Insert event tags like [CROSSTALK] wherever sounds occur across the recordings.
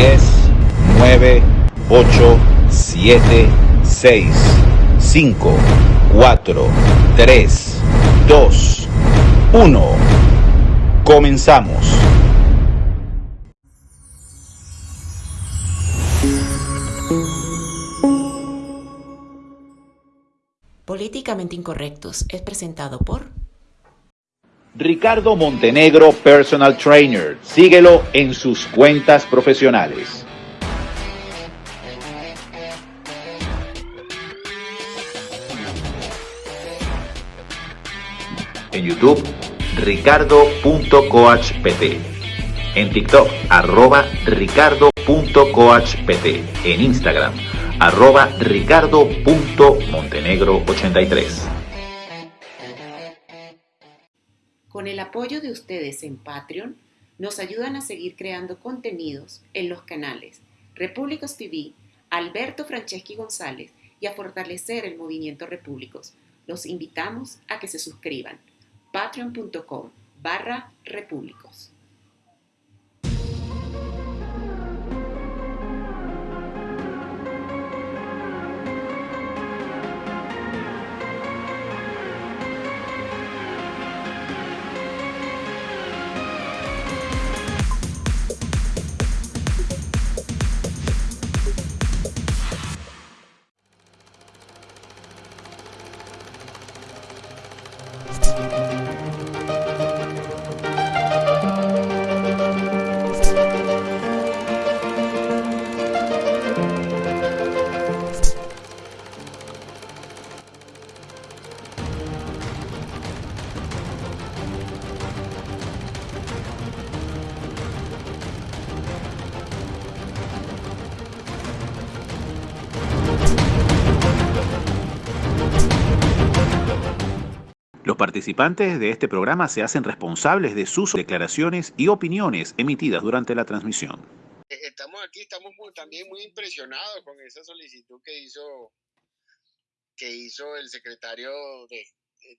10, 9, 8, 7, 6, 5, 4, 3, 2, 1. Comenzamos. Políticamente Incorrectos es presentado por Ricardo Montenegro Personal Trainer. Síguelo en sus cuentas profesionales. En YouTube, ricardo.coachpt. En TikTok, arroba ricardo.coachpt. En Instagram, arroba ricardo.montenegro83. Con el apoyo de ustedes en Patreon, nos ayudan a seguir creando contenidos en los canales Repúblicos TV, Alberto Franceschi González y a fortalecer el movimiento Repúblicos. Los invitamos a que se suscriban. patreon.com barra repúblicos. Participantes de este programa se hacen responsables de sus declaraciones y opiniones emitidas durante la transmisión. Eh, Estamos aquí, estamos muy- también muy impresionados con esa solicitud que hizo, que hizo el secretario de,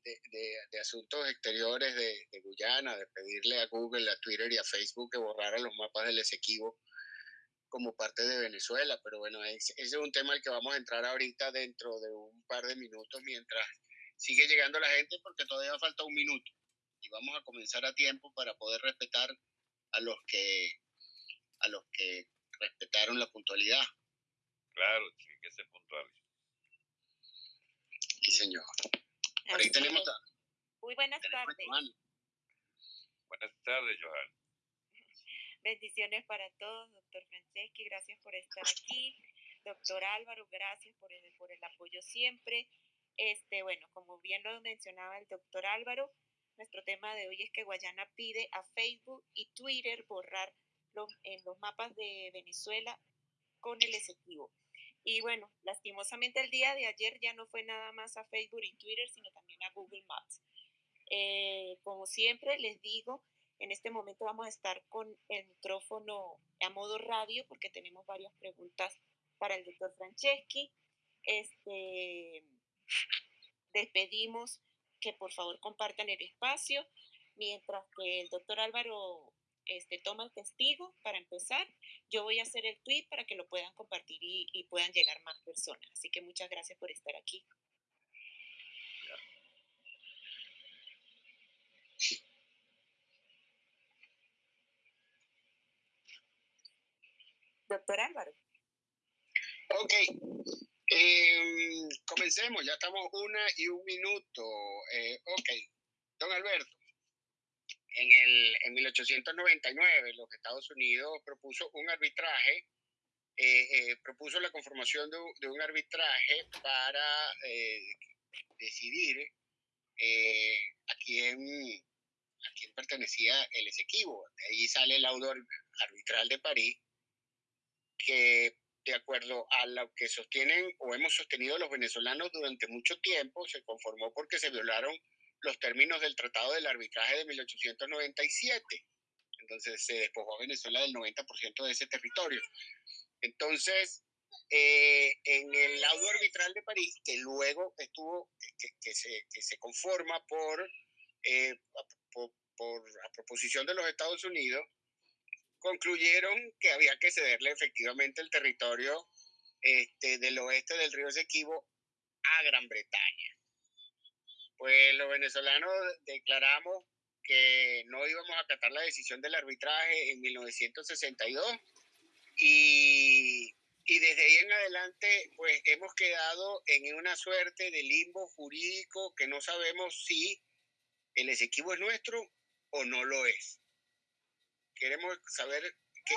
de- de- de Asuntos Exteriores de, Guyana, de pedirle a Google, a Twitter y a Facebook que borraran los mapas del Esequibo como parte de Venezuela. Pero bueno, es- ese es un tema al que vamos a entrar ahorita dentro de un par de minutos mientras sigue llegando la gente porque todavía falta un minuto. Y vamos a comenzar a tiempo para poder respetar a los que a los que respetaron la puntualidad. Claro, tiene que ser puntual. Sí, señor. Por ahí tenemos a, Muy buenas tenemos tardes. Buenas tardes, Johan. Bendiciones para todos, doctor Franceschi, gracias por estar aquí. Doctor Álvaro, gracias por el, por el apoyo siempre. Este, bueno, como bien lo mencionaba el doctor Álvaro, nuestro tema de hoy es que Guayana pide a Facebook y Twitter borrar los, en los mapas de Venezuela con el Esequibo. Y bueno, lastimosamente el día de ayer ya no fue nada más a Facebook y Twitter, sino también a Google Maps. Eh, como siempre les digo, en este momento vamos a estar con el micrófono a modo radio porque tenemos varias preguntas para el doctor Franceschi. Este, despedimos que por favor compartan el espacio mientras que el doctor Álvaro este, toma el testigo para empezar. Yo voy a hacer el tweet para que lo puedan compartir y, y puedan llegar más personas. Así que muchas gracias por estar aquí. Doctor Álvaro. Ok. Em, comencemos, ya estamos una y un minuto. Eh, ok. Don Alberto, en, el, en 1899 los Estados Unidos propuso un arbitraje, eh, eh, propuso la conformación de, un- arbitraje para eh, decidir a quién a quién pertenecía el Esequibo. De ahí sale el laudo ar- arbitral de París, que de acuerdo a lo que sostienen o hemos sostenido los venezolanos durante mucho tiempo, se conformó porque se violaron los términos del Tratado del Arbitraje de 1897. Entonces se despojó a Venezuela del 90% de ese territorio. Entonces, eh, en el laudo arbitral de París, que luego estuvo, que, se, que se conforma por, eh, por, por- a proposición de los Estados Unidos, concluyeron que había que cederle efectivamente el territorio este, del oeste del río Esequibo a Gran Bretaña. Pues los venezolanos declaramos que no íbamos a acatar la decisión del arbitraje en 1962 y, y desde ahí en adelante pues hemos quedado en una suerte de limbo jurídico que no sabemos si el Esequibo es nuestro o no lo es. Queremos saber que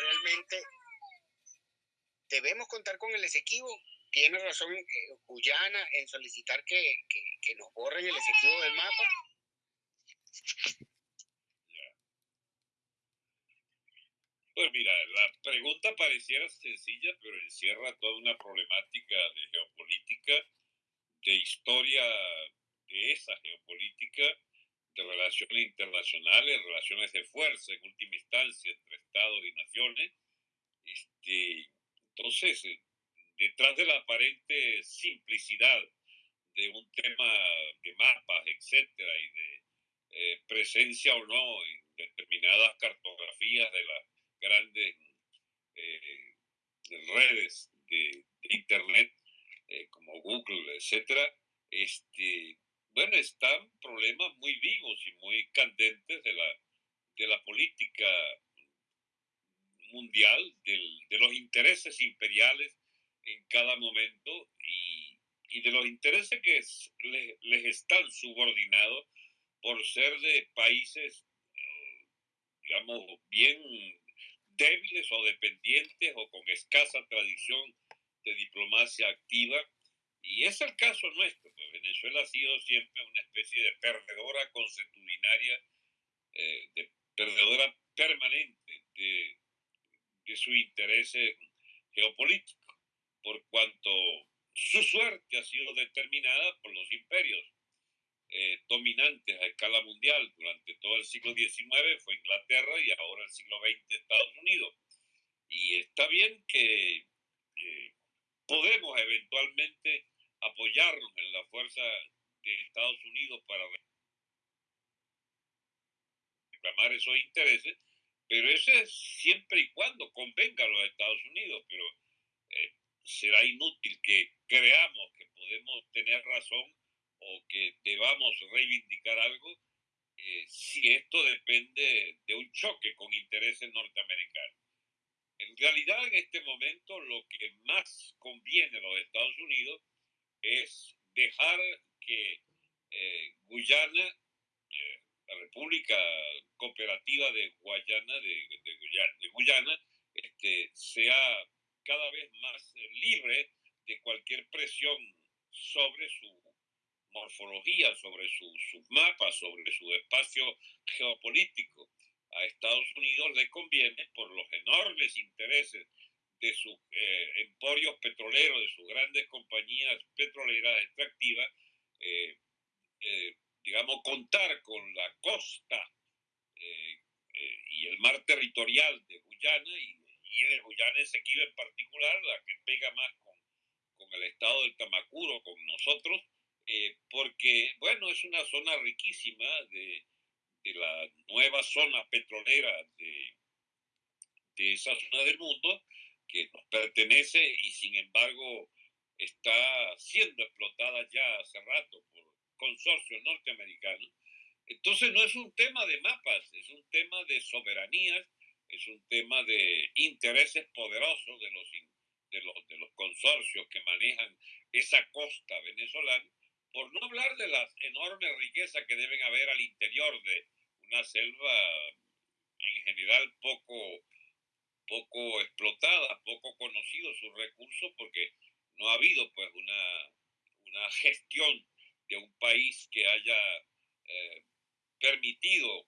realmente debemos contar con el Esequibo. Tiene razón eh, Guyana en solicitar que, que, nos borren el Esequibo del mapa. Pues mira, la pregunta pareciera sencilla, pero encierra toda una problemática de geopolítica, de historia de esa geopolítica, de relaciones internacionales, relaciones de fuerza en última instancia entre Estados y naciones. Este, entonces, eh, detrás de la aparente simplicidad de un tema de mapas, etcétera, y de eh, presencia o no en determinadas cartografías de las grandes eh, redes de, Internet, como Google, etcétera, este, bueno, están problemas muy vivos y muy candentes de la, de la política mundial, de los intereses imperiales en cada momento y, y de los intereses que les, están subordinados por ser de países, digamos, bien débiles o dependientes o con escasa tradición de diplomacia activa. Y es el caso nuestro, pues Venezuela ha sido siempre una especie de perdedora consuetudinaria, eh, de perdedora permanente de, de su interés geopolítico, por cuanto su suerte ha sido determinada por los imperios eh, dominantes a escala mundial durante todo el siglo XIX, fue Inglaterra y ahora el siglo XX Estados Unidos. Y está bien que eh, podemos eventualmente apoyarnos en la fuerza de Estados Unidos para reclamar esos intereses, pero eso es siempre y cuando convenga a los Estados Unidos, pero eh, será inútil que creamos que podemos tener razón o que debamos reivindicar algo eh, si esto depende de un choque con intereses norteamericanos. En realidad, en este momento, lo que más conviene a los Estados Unidos es dejar que eh, Guyana, eh, la República Cooperativa de Guayana, de, Guyana, este, sea cada vez más libre de cualquier presión sobre su morfología, sobre sus mapas, sobre su espacio geopolítico. A Estados Unidos le conviene, por los enormes intereses de sus eh, emporios petroleros, de sus grandes compañías petroleras extractivas, eh, eh, digamos, contar con la costa y el mar territorial de Guyana y, de Guyana Esequiba en particular, la que pega más con, con el estado del Tamacuro, con nosotros, porque, bueno, es una zona riquísima de, de la nueva zona petrolera de, de esa zona del mundo, que nos pertenece y sin embargo está siendo explotada ya hace rato por consorcios norteamericanos. Entonces no es un tema de mapas, es un tema de soberanías, es un tema de intereses poderosos de los, de los, de los consorcios que manejan esa costa venezolana, por no hablar de las enormes riquezas que deben haber al interior de una selva en general poco poco explotada, poco conocido sus recursos, porque no ha habido pues una, una gestión de un país que haya eh, permitido,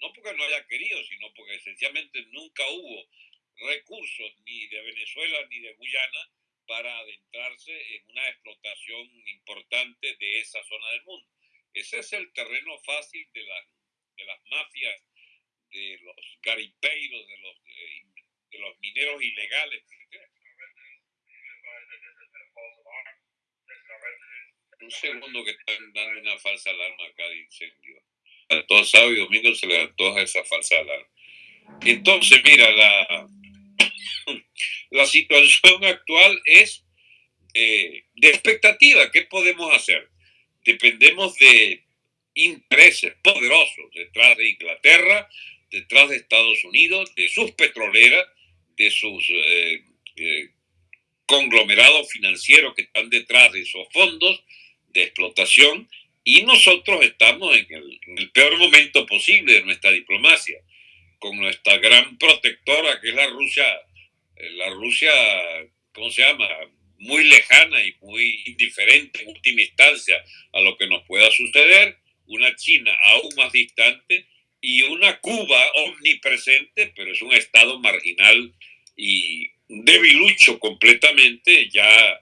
no porque no haya querido, sino porque esencialmente nunca hubo recursos ni de Venezuela ni de Guyana para adentrarse en una explotación importante de esa zona del mundo. Ese es el terreno fácil de, de las mafias, de los garipeiros, de los eh, de los mineros ilegales. Un segundo que están dando una falsa alarma acá de incendio. A todos sábado y domingo se le antoja esa falsa alarma. Entonces, mira, la, la situación actual es eh, de expectativa. ¿Qué podemos hacer? Dependemos de intereses poderosos detrás de Inglaterra, detrás de Estados Unidos, de sus petroleras, de sus eh, eh, conglomerados financieros que están detrás de esos fondos de explotación y nosotros estamos en el, peor momento posible de nuestra diplomacia, con nuestra gran protectora que es la Rusia, eh, la Rusia, ¿cómo se llama? Muy lejana y muy indiferente en última instancia a lo que nos pueda suceder, una China aún más distante y una Cuba omnipresente, pero es un estado marginal y debilucho completamente, ya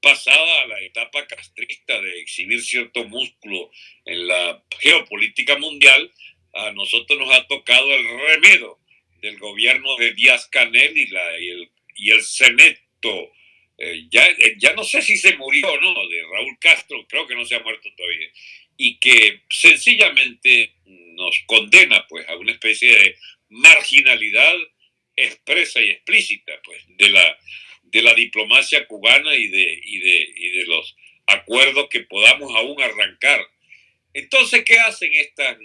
pasada la etapa castrista de exhibir cierto músculo en la geopolítica mundial, a nosotros nos ha tocado el remedio del gobierno de Díaz Canel y, la, y, el, y el Seneto. Eh, ya, eh, ya no sé si se murió o no, de Raúl Castro, creo que no se ha muerto todavía, y que sencillamente nos condena pues a una especie de marginalidad expresa y explícita pues de la de la diplomacia cubana y de, y de, y de los acuerdos que podamos aún arrancar. Entonces, ¿qué hacen estas,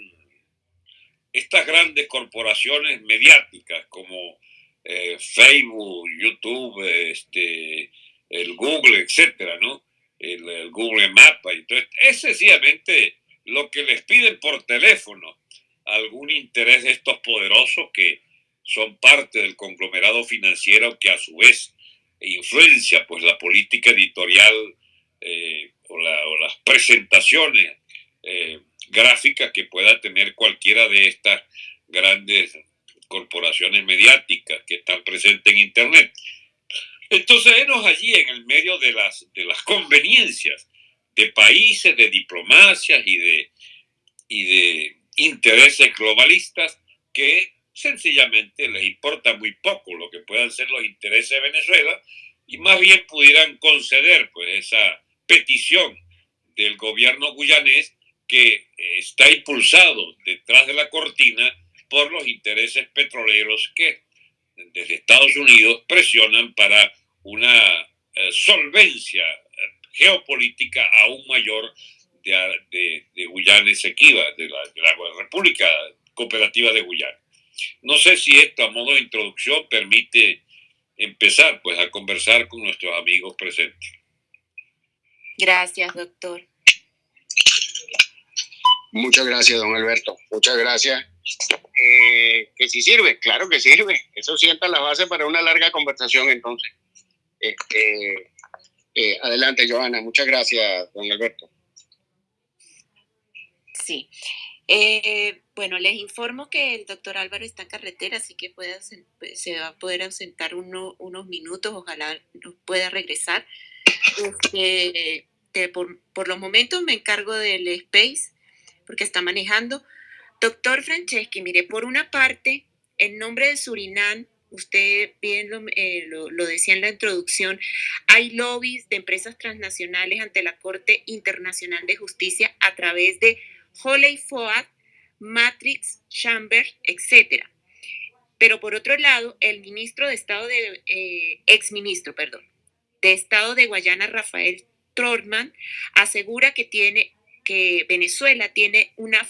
estas grandes corporaciones mediáticas como eh, Facebook, YouTube, este, el Google, etcétera, ¿no? El, Google Mapa. Entonces, es sencillamente lo que les piden por teléfono, algún interés de estos poderosos que son parte del conglomerado financiero que a su vez influencia pues la política editorial eh, o, las presentaciones eh, gráficas que pueda tener cualquiera de estas grandes corporaciones mediáticas que están presentes en Internet. Entonces, enos allí en el medio de las, de las conveniencias de países, de diplomacias y de, y de intereses globalistas que sencillamente les importa muy poco lo que puedan ser los intereses de Venezuela y más bien pudieran conceder pues esa petición del gobierno guyanés que está impulsado detrás de la cortina por los intereses petroleros que desde Estados Unidos presionan para una eh, solvencia geopolítica aún mayor de, de, Guyana Esequiba, de la, de la República Cooperativa de Guyana. No sé si esto a modo de introducción permite empezar pues a conversar con nuestros amigos presentes. Gracias, doctor. Muchas gracias, don Alberto. Muchas gracias. Eh, que si sirve, claro que sirve. Eso sienta la base para una larga conversación entonces. Este, eh, adelante, Joana. Muchas gracias, don Alberto. Sí. Eh, bueno, les informo que el doctor Álvaro está en carretera, así que puede, pues, se va a poder ausentar unos minutos, ojalá pueda regresar. Este, por, por, los momentos me encargo del space, porque está manejando. Doctor Franceschi, mire, por una parte, en nombre de Surinam, usted bien lo, eh, lo, lo, decía en la introducción, hay lobbies de empresas transnacionales ante la Corte Internacional de Justicia a través de Holley Foad, Matrix, Chamber, etc. Pero por otro lado, el ministro de Estado de, eh, exministro, perdón, de Estado de Guayana, Rafael Trotman, asegura que tiene que Venezuela tiene una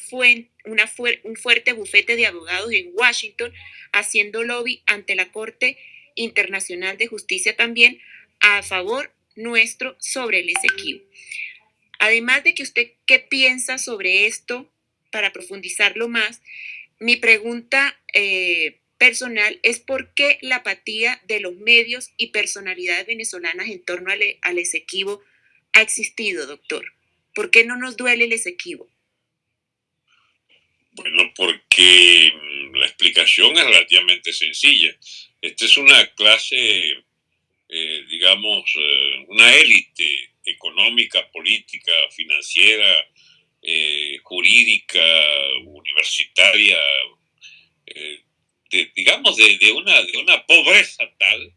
una un fuerte bufete de abogados en Washington haciendo lobby ante la Corte Internacional de Justicia también a favor nuestro sobre el Esequibo. Además de que usted, ¿qué piensa sobre esto para profundizarlo más? Mi pregunta eh, personal es por qué la apatía de los medios y personalidades venezolanas en torno al, al Esequibo ha existido, doctor. ¿Por qué no nos duele el Esequibo? Bueno, porque la explicación es relativamente sencilla. Esta es una clase, eh, digamos, eh, una élite económica, política, financiera, eh, jurídica, universitaria, eh, digamos, de, una, de una pobreza tal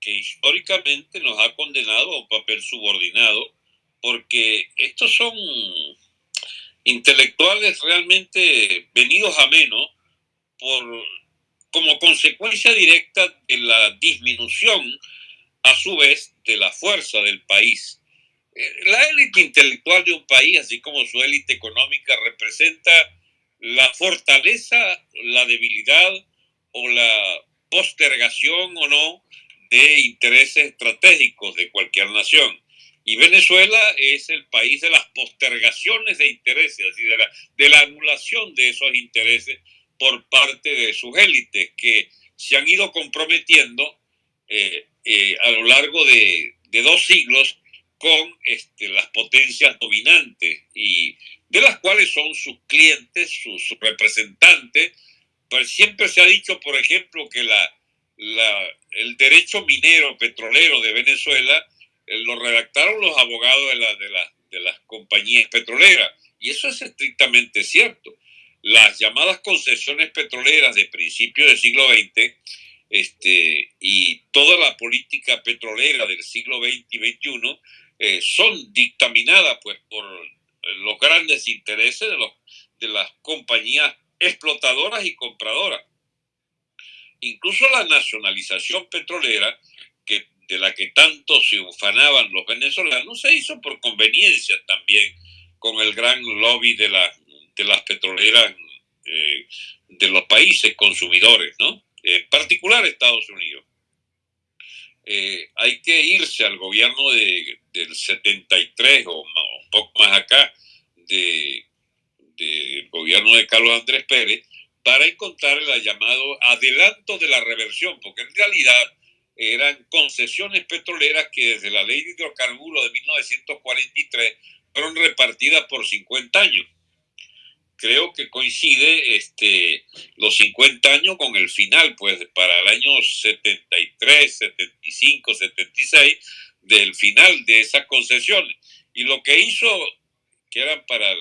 que históricamente nos ha condenado a un papel subordinado, porque estos son intelectuales realmente venidos a menos por como consecuencia directa de la disminución, a su vez, de la fuerza del país. La élite intelectual de un país, así como su élite económica, representa la fortaleza, la debilidad o la postergación o no de intereses estratégicos de cualquier nación. Y Venezuela es el país de las postergaciones de intereses, así de la, de la anulación de esos intereses por parte de sus élites que se han ido comprometiendo eh, eh, a lo largo de, de, dos siglos con este, las potencias dominantes y de las cuales son sus clientes, sus, representantes. Pues siempre se ha dicho, por ejemplo, que la, la, el derecho minero petrolero de Venezuela eh, lo redactaron los abogados de, la, de, de las compañías petroleras. Y eso es estrictamente cierto. Las llamadas concesiones petroleras de principio del siglo XX este, y toda la política petrolera del siglo XX y XXI eh, son dictaminadas pues, por los grandes intereses de, los, de las compañías explotadoras y compradoras. Incluso la nacionalización petrolera, que, de la que tanto se ufanaban los venezolanos, se hizo por conveniencia también con el gran lobby de, la, de las petroleras eh, de los países consumidores, ¿no? En particular Estados Unidos. Eh, hay que irse al gobierno de, del 73 o un poco más acá del de gobierno de Carlos Andrés Pérez para encontrar el llamado adelanto de la reversión, porque en realidad eran concesiones petroleras que desde la ley de hidrocarburos de 1943 fueron repartidas por 50 años creo que coincide este, los 50 años con el final, pues para el año 73, 75, 76, del final de esas concesiones. Y lo que hizo, que eran para,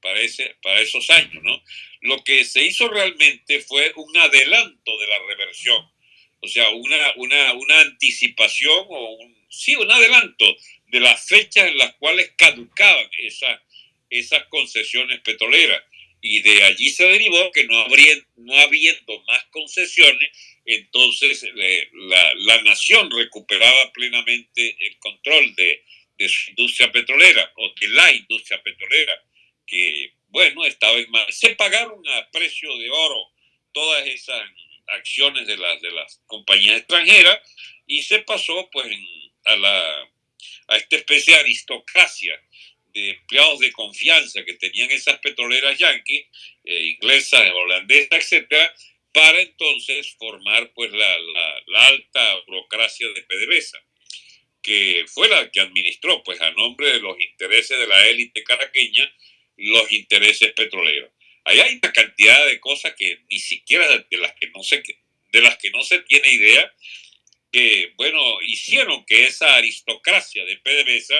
para, ese, para esos años, ¿no? Lo que se hizo realmente fue un adelanto de la reversión, o sea, una, una, una anticipación o sí, un adelanto de las fechas en las cuales caducaban esas, esas concesiones petroleras y de allí se derivó que no, habría, no habiendo más concesiones, entonces eh, la, la, nación recuperaba plenamente el control de, de, su industria petrolera o de la industria petrolera, que bueno, estaba en más. Se pagaron a precio de oro todas esas acciones de las, de las compañías extranjeras y se pasó pues a, la, a esta especie de aristocracia empleados de confianza que tenían esas petroleras yanquis, eh, inglesas, holandesas, etcétera, para entonces formar pues la, la, alta burocracia de PDVSA, que fue la que administró pues a nombre de los intereses de la élite caraqueña los intereses petroleros. Ahí hay una cantidad de cosas que ni siquiera de las que no se, de las que no se tiene idea, que, bueno, hicieron que esa aristocracia de PDVSA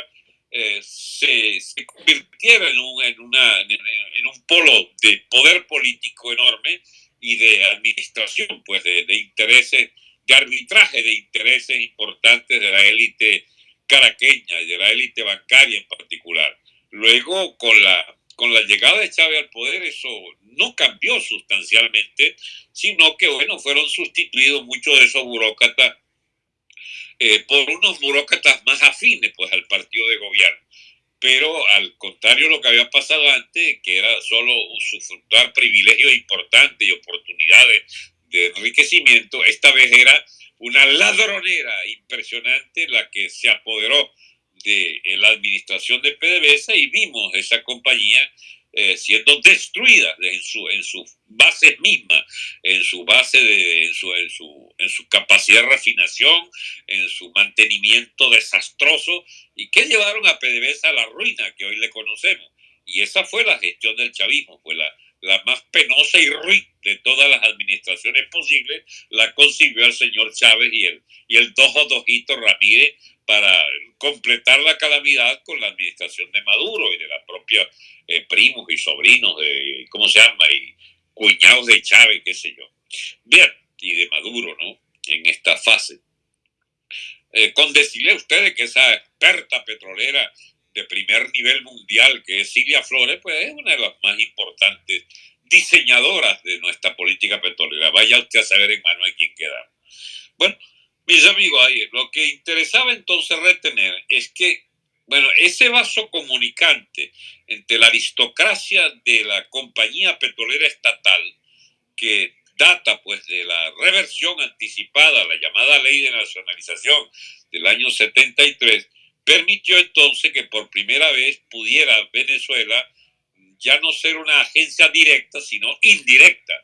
eh, se, se, convirtiera en un, en, una, en, un polo de poder político enorme y de administración, pues de, de intereses, de arbitraje de intereses importantes de la élite caraqueña y de la élite bancaria en particular. Luego, con la, con la llegada de Chávez al poder, eso no cambió sustancialmente, sino que, bueno, fueron sustituidos muchos de esos burócratas eh, por unos burócratas más afines pues, al partido de gobierno. Pero al contrario de lo que había pasado antes, que era solo usufructuar privilegios importantes y oportunidades de enriquecimiento, esta vez era una ladronera impresionante la que se apoderó de la administración de PDVSA y vimos esa compañía eh, siendo destruida en su, en su base misma, en su base de, en su, en su, en su capacidad de refinación, en su mantenimiento desastroso, y que llevaron a PDVSA a la ruina que hoy le conocemos. Y esa fue la gestión del chavismo, fue la, la más penosa y ruin de todas las administraciones posibles, la concibió el señor Chávez y el, y el Dojo Dojito Ramírez para completar la calamidad con la administración de Maduro y de la propia eh, primos y sobrinos de, ¿cómo se llama? Y cuñados de Chávez, qué sé yo. Bien, y de Maduro, ¿no? En esta fase. Eh, con decirle a ustedes que esa experta petrolera de primer nivel mundial, que es Silvia Flores, pues es una de las más importantes diseñadoras de nuestra política petrolera. Vaya usted a saber en mano de quién quedamos. Bueno, mis amigos, ahí, lo que interesaba entonces retener es que, bueno, ese vaso comunicante entre la aristocracia de la compañía petrolera estatal, que data pues de la reversión anticipada, la llamada ley de nacionalización del año 73, permitió entonces que por primera vez pudiera Venezuela ya no ser una agencia directa, sino indirecta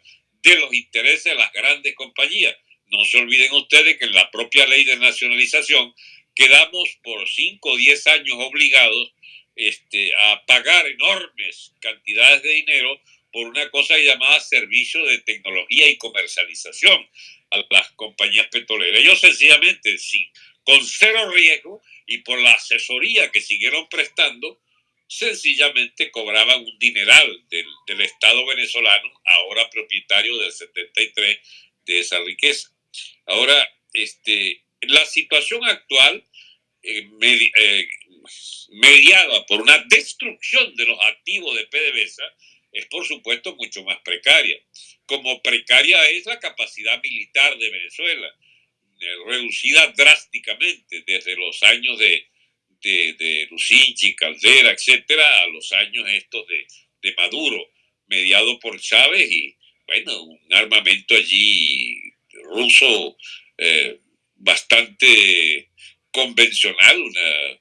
de los intereses de las grandes compañías. No se olviden ustedes que en la propia ley de nacionalización quedamos por 5 o 10 años obligados este, a pagar enormes cantidades de dinero por una cosa llamada servicio de tecnología y comercialización a las compañías petroleras. Ellos sencillamente, sin, con cero riesgo y por la asesoría que siguieron prestando, sencillamente cobraban un dineral del, del Estado venezolano, ahora propietario del 73 de esa riqueza. Ahora, este, la situación actual, eh, eh, mediada por una destrucción de los activos de PDVSA, es por supuesto mucho más precaria. Como precaria es la capacidad militar de Venezuela, reducida drásticamente desde los años de, de, de Lucinchi, Caldera, etcétera, a los años estos de, de Maduro, mediado por Chávez y, bueno, un armamento allí ruso eh, bastante convencional. Una,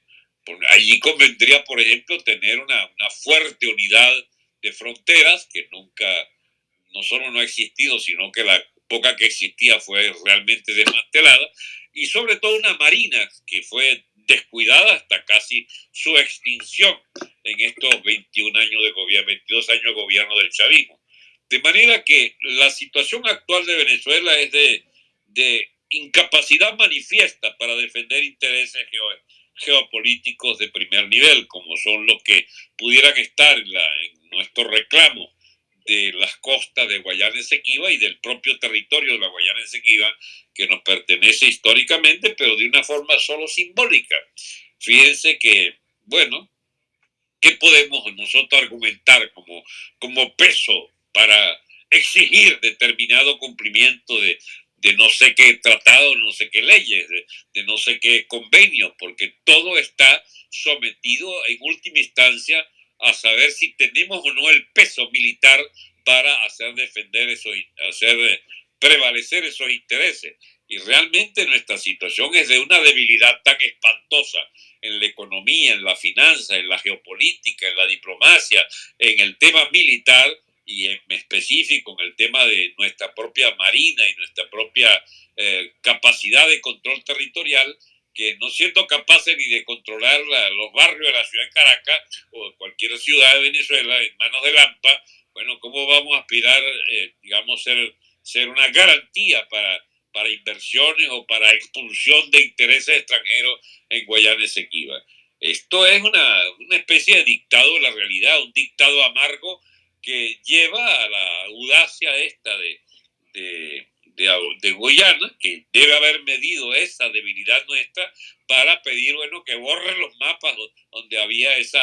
allí convendría, por ejemplo, tener una, una, fuerte unidad de fronteras que nunca, no solo no ha existido, sino que la poca que existía fue realmente desmantelada, y sobre todo una marina que fue descuidada hasta casi su extinción en estos 21 años de gobierno, 22 años de gobierno del chavismo. De manera que la situación actual de Venezuela es de, de incapacidad manifiesta para defender intereses geopolíticos de primer nivel, como son los que pudieran estar en, la, en nuestro reclamo de las costas de Guayana Esequiba y del propio territorio de la Guayana Esequiba, que nos pertenece históricamente, pero de una forma solo simbólica. Fíjense que, bueno, ¿qué podemos nosotros argumentar como, como peso para exigir determinado cumplimiento de, de no sé qué tratado, no sé qué leyes, de, de, no sé qué convenios, porque todo está sometido en última instancia a saber si tenemos o no el peso militar para hacer defender esos, hacer prevalecer esos intereses. Y realmente nuestra situación es de una debilidad tan espantosa en la economía, en la finanza, en la geopolítica, en la diplomacia, en el tema militar, y en específico en el tema de nuestra propia marina y nuestra propia eh, capacidad de control territorial, que no siendo capaces ni de controlar la, los barrios de la ciudad de Caracas o cualquier ciudad de Venezuela en manos de Lampa, bueno, ¿cómo vamos a aspirar, eh, digamos, ser, ser una garantía para, para inversiones o para expulsión de intereses extranjeros en Guayana Esequiba? Esto es una, una especie de dictado de la realidad, un dictado amargo que lleva a la audacia esta de, de, Guyana, que debe haber medido esa debilidad nuestra para pedir, bueno, que borren los mapas donde había esa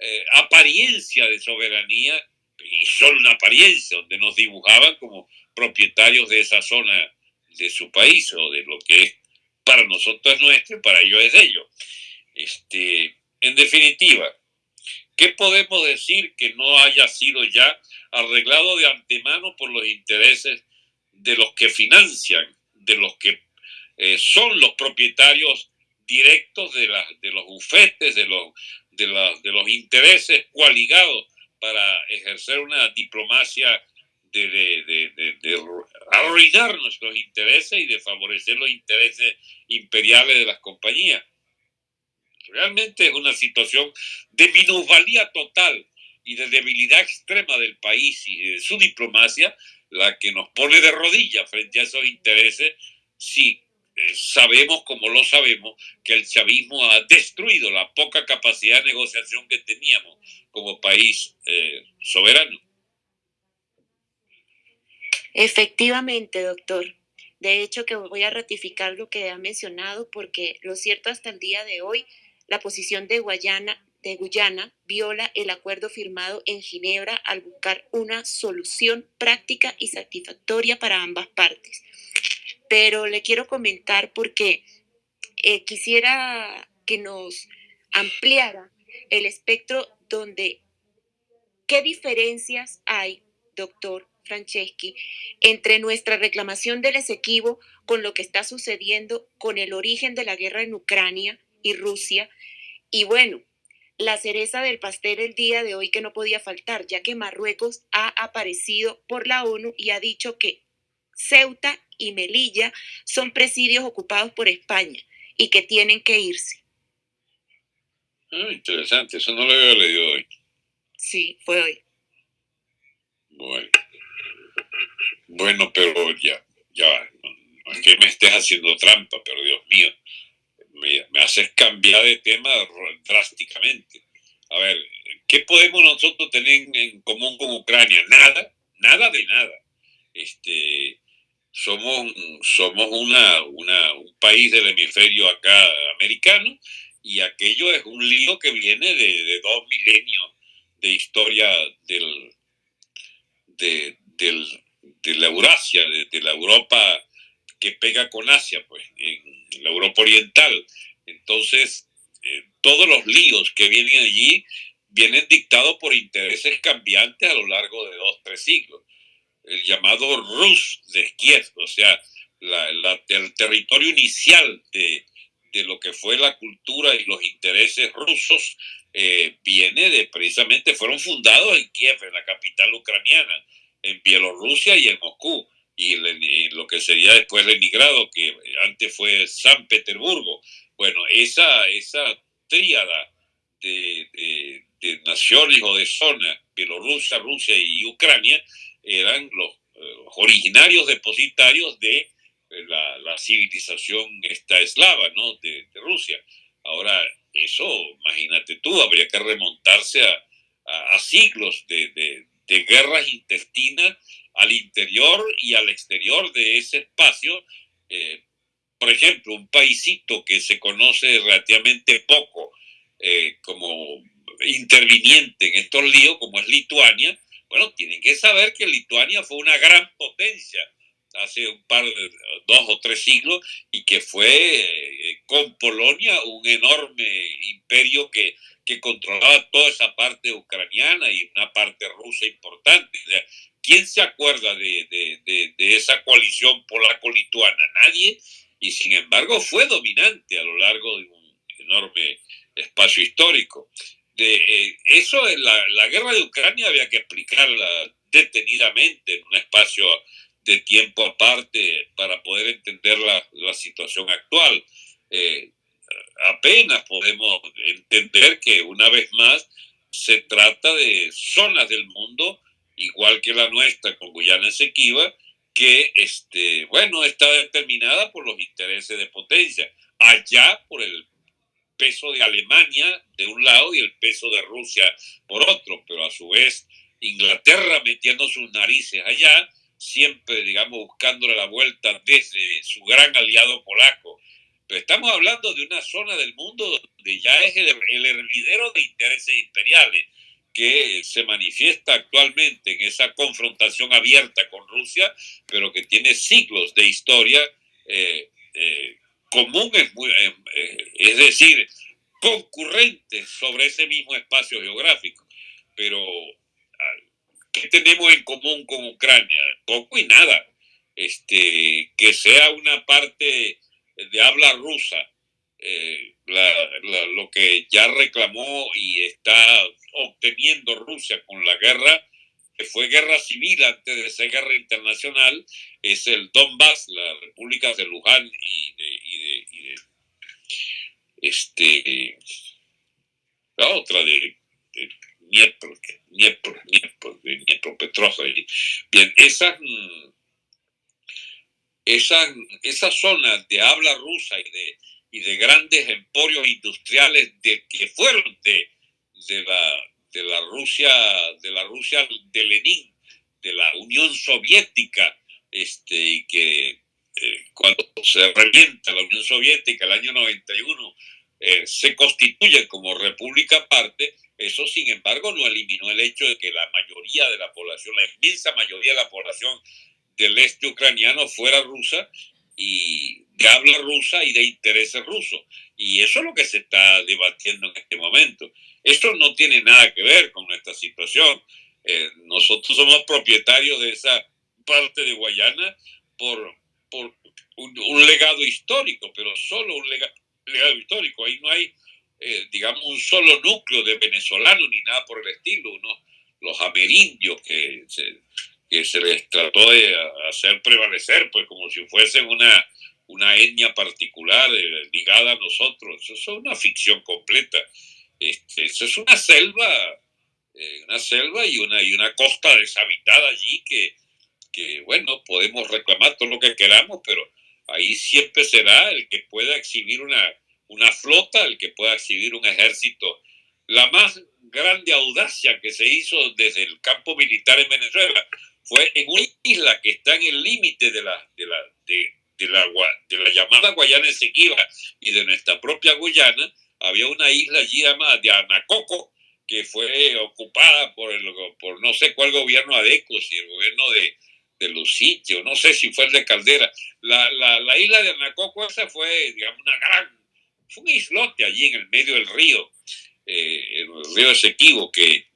eh, apariencia de soberanía, y solo una apariencia, donde nos dibujaban como propietarios de esa zona de su país, o de lo que es para nosotros es nuestro y para ellos es de ellos. Este, en definitiva, ¿Qué podemos decir que no haya sido ya arreglado de antemano por los intereses de los que financian, de los que eh, son los propietarios directos de, la, de los bufetes, de los, intereses coaligados para ejercer una diplomacia de, de, arruinar nuestros intereses y de favorecer los intereses imperiales de las compañías. Realmente es una situación de minusvalía total y de debilidad extrema del país y su diplomacia la que nos pone de rodillas frente a esos intereses si eh, sabemos, como lo sabemos, que el chavismo ha destruido la poca capacidad de negociación que teníamos como país eh, soberano. Efectivamente, doctor. De hecho, que voy a ratificar lo que ha mencionado porque lo cierto hasta el día de hoy la posición de Guayana de Guyana viola el acuerdo firmado en Ginebra al buscar una solución práctica y satisfactoria para ambas partes. Pero le quiero comentar porque eh, quisiera que nos ampliara el espectro donde qué diferencias hay, doctor Franceschi, entre nuestra reclamación del Esequibo con lo que está sucediendo con el origen de la guerra en Ucrania y Rusia. Y bueno, la cereza del pastel el día de hoy que no podía faltar, ya que Marruecos ha aparecido por la ONU y ha dicho que Ceuta y Melilla son presidios ocupados por España y que tienen que irse. Ah, interesante, eso no lo había leído hoy. Sí, fue hoy. Bueno. Bueno, pero ya, ya, no, es que me estés haciendo trampa, pero Dios mío, me, me haces cambiar de tema drásticamente. A ver, ¿qué podemos nosotros tener en común con Ucrania? Nada, nada de nada. Este, somos, somos una, una, un país del hemisferio acá americano y aquello es un lío que viene de, dos milenios de historia del, de, la Eurasia, de, la Europa que pega con Asia, pues, en la Europa Oriental. Entonces, eh, todos los líos que vienen allí vienen dictados por intereses cambiantes a lo largo de dos, tres siglos. El llamado Rus de Kiev, o sea, el territorio inicial de, de lo que fue la cultura y los intereses rusos eh, viene de precisamente, fueron fundados en Kiev, en la capital ucraniana, en Bielorrusia y en Moscú, y, lo que sería después Leningrado, que antes fue San Petersburgo. Bueno, esa, esa tríada de, de, naciones o de zonas, Bielorrusia, Rusia y Ucrania, eran los eh, originarios depositarios de la, la civilización esta eslava, ¿no? De, Rusia. Ahora, eso, imagínate tú, habría que remontarse a, a, siglos de, de, de, guerras intestinas al interior y al exterior de ese espacio. Eh, por ejemplo, un paísito que se conoce relativamente poco eh, como interviniente en estos líos, como es Lituania, bueno, tienen que saber que Lituania fue una gran potencia hace un par de dos o tres siglos y que fue eh, con Polonia un enorme imperio que, que controlaba toda esa parte ucraniana y una parte rusa importante. ¿Quién se acuerda de, de, de, esa coalición polaco-lituana? Nadie. Y sin embargo fue dominante a lo largo de un enorme espacio histórico. De, eh, eso, la, la guerra de Ucrania había que explicarla detenidamente en un espacio de tiempo aparte para poder entender la, la situación actual. Eh, apenas podemos entender que una vez más se trata de zonas del mundo, igual que la nuestra con Guyana Esequiba, que este, bueno, está determinada por los intereses de potencia. Allá por el peso de Alemania de un lado y el peso de Rusia por otro, pero a su vez Inglaterra metiendo sus narices allá siempre, digamos, buscándole la vuelta desde su gran aliado polaco. Pero estamos hablando de una zona del mundo donde ya es el, el hervidero de intereses imperiales que se manifiesta actualmente en esa confrontación abierta con Rusia, pero que tiene siglos de historia eh, eh, comunes, eh, es decir, concurrentes sobre ese mismo espacio geográfico. Pero ¿Qué tenemos en común con Ucrania? Poco y nada. Este, que sea una parte de habla rusa, eh, lo que ya reclamó y está obteniendo Rusia con la guerra, que fue guerra civil antes de ser guerra internacional, es el Donbass, la República de Luján y de, este, la otra de Dniepro, de Dniepropetrovsk. Bien, esas, mm, esas, esas zonas de habla rusa y de, y de grandes emporios industriales de, que fueron de, de, la, de la Rusia, de la Rusia de Lenin, de la Unión Soviética, este, y que eh, cuando se revienta la Unión Soviética el año 91 eh, se constituyen como república aparte, eso sin embargo no eliminó el hecho de que la mayoría de la población, la inmensa mayoría de la población del este ucraniano fuera rusa y de habla rusa y de intereses rusos. Y eso es lo que se está debatiendo en este momento. Esto no tiene nada que ver con nuestra situación. Eh, nosotros somos propietarios de esa parte de Guayana por, por un, legado histórico, pero solo un legado, histórico. Ahí no hay, eh, digamos, un solo núcleo de venezolanos ni nada por el estilo. Uno, los amerindios que se, que se les trató de hacer prevalecer, pues como si fuesen una, una etnia particular eh, ligada a nosotros. Eso es una ficción completa. Este, eso es una selva, eh, una selva y una, y una costa deshabitada allí que, que, bueno, podemos reclamar todo lo que queramos, pero ahí siempre será el que pueda exhibir una, una flota, el que pueda exhibir un ejército. La más grande audacia que se hizo desde el campo militar en Venezuela fue en una isla que está en el límite de la, de, la, de, la llamada Guayana Esequiba y de nuestra propia Guyana, había una isla allí llamada de Anacoco, que fue ocupada por, el, por no sé cuál gobierno adeco, si el gobierno de, de Luciche, no sé si fue el de Caldera. La, la, la, isla de Anacoco esa fue, digamos, una gran, fue un islote allí en el medio del río, eh, el río Esequibo, que,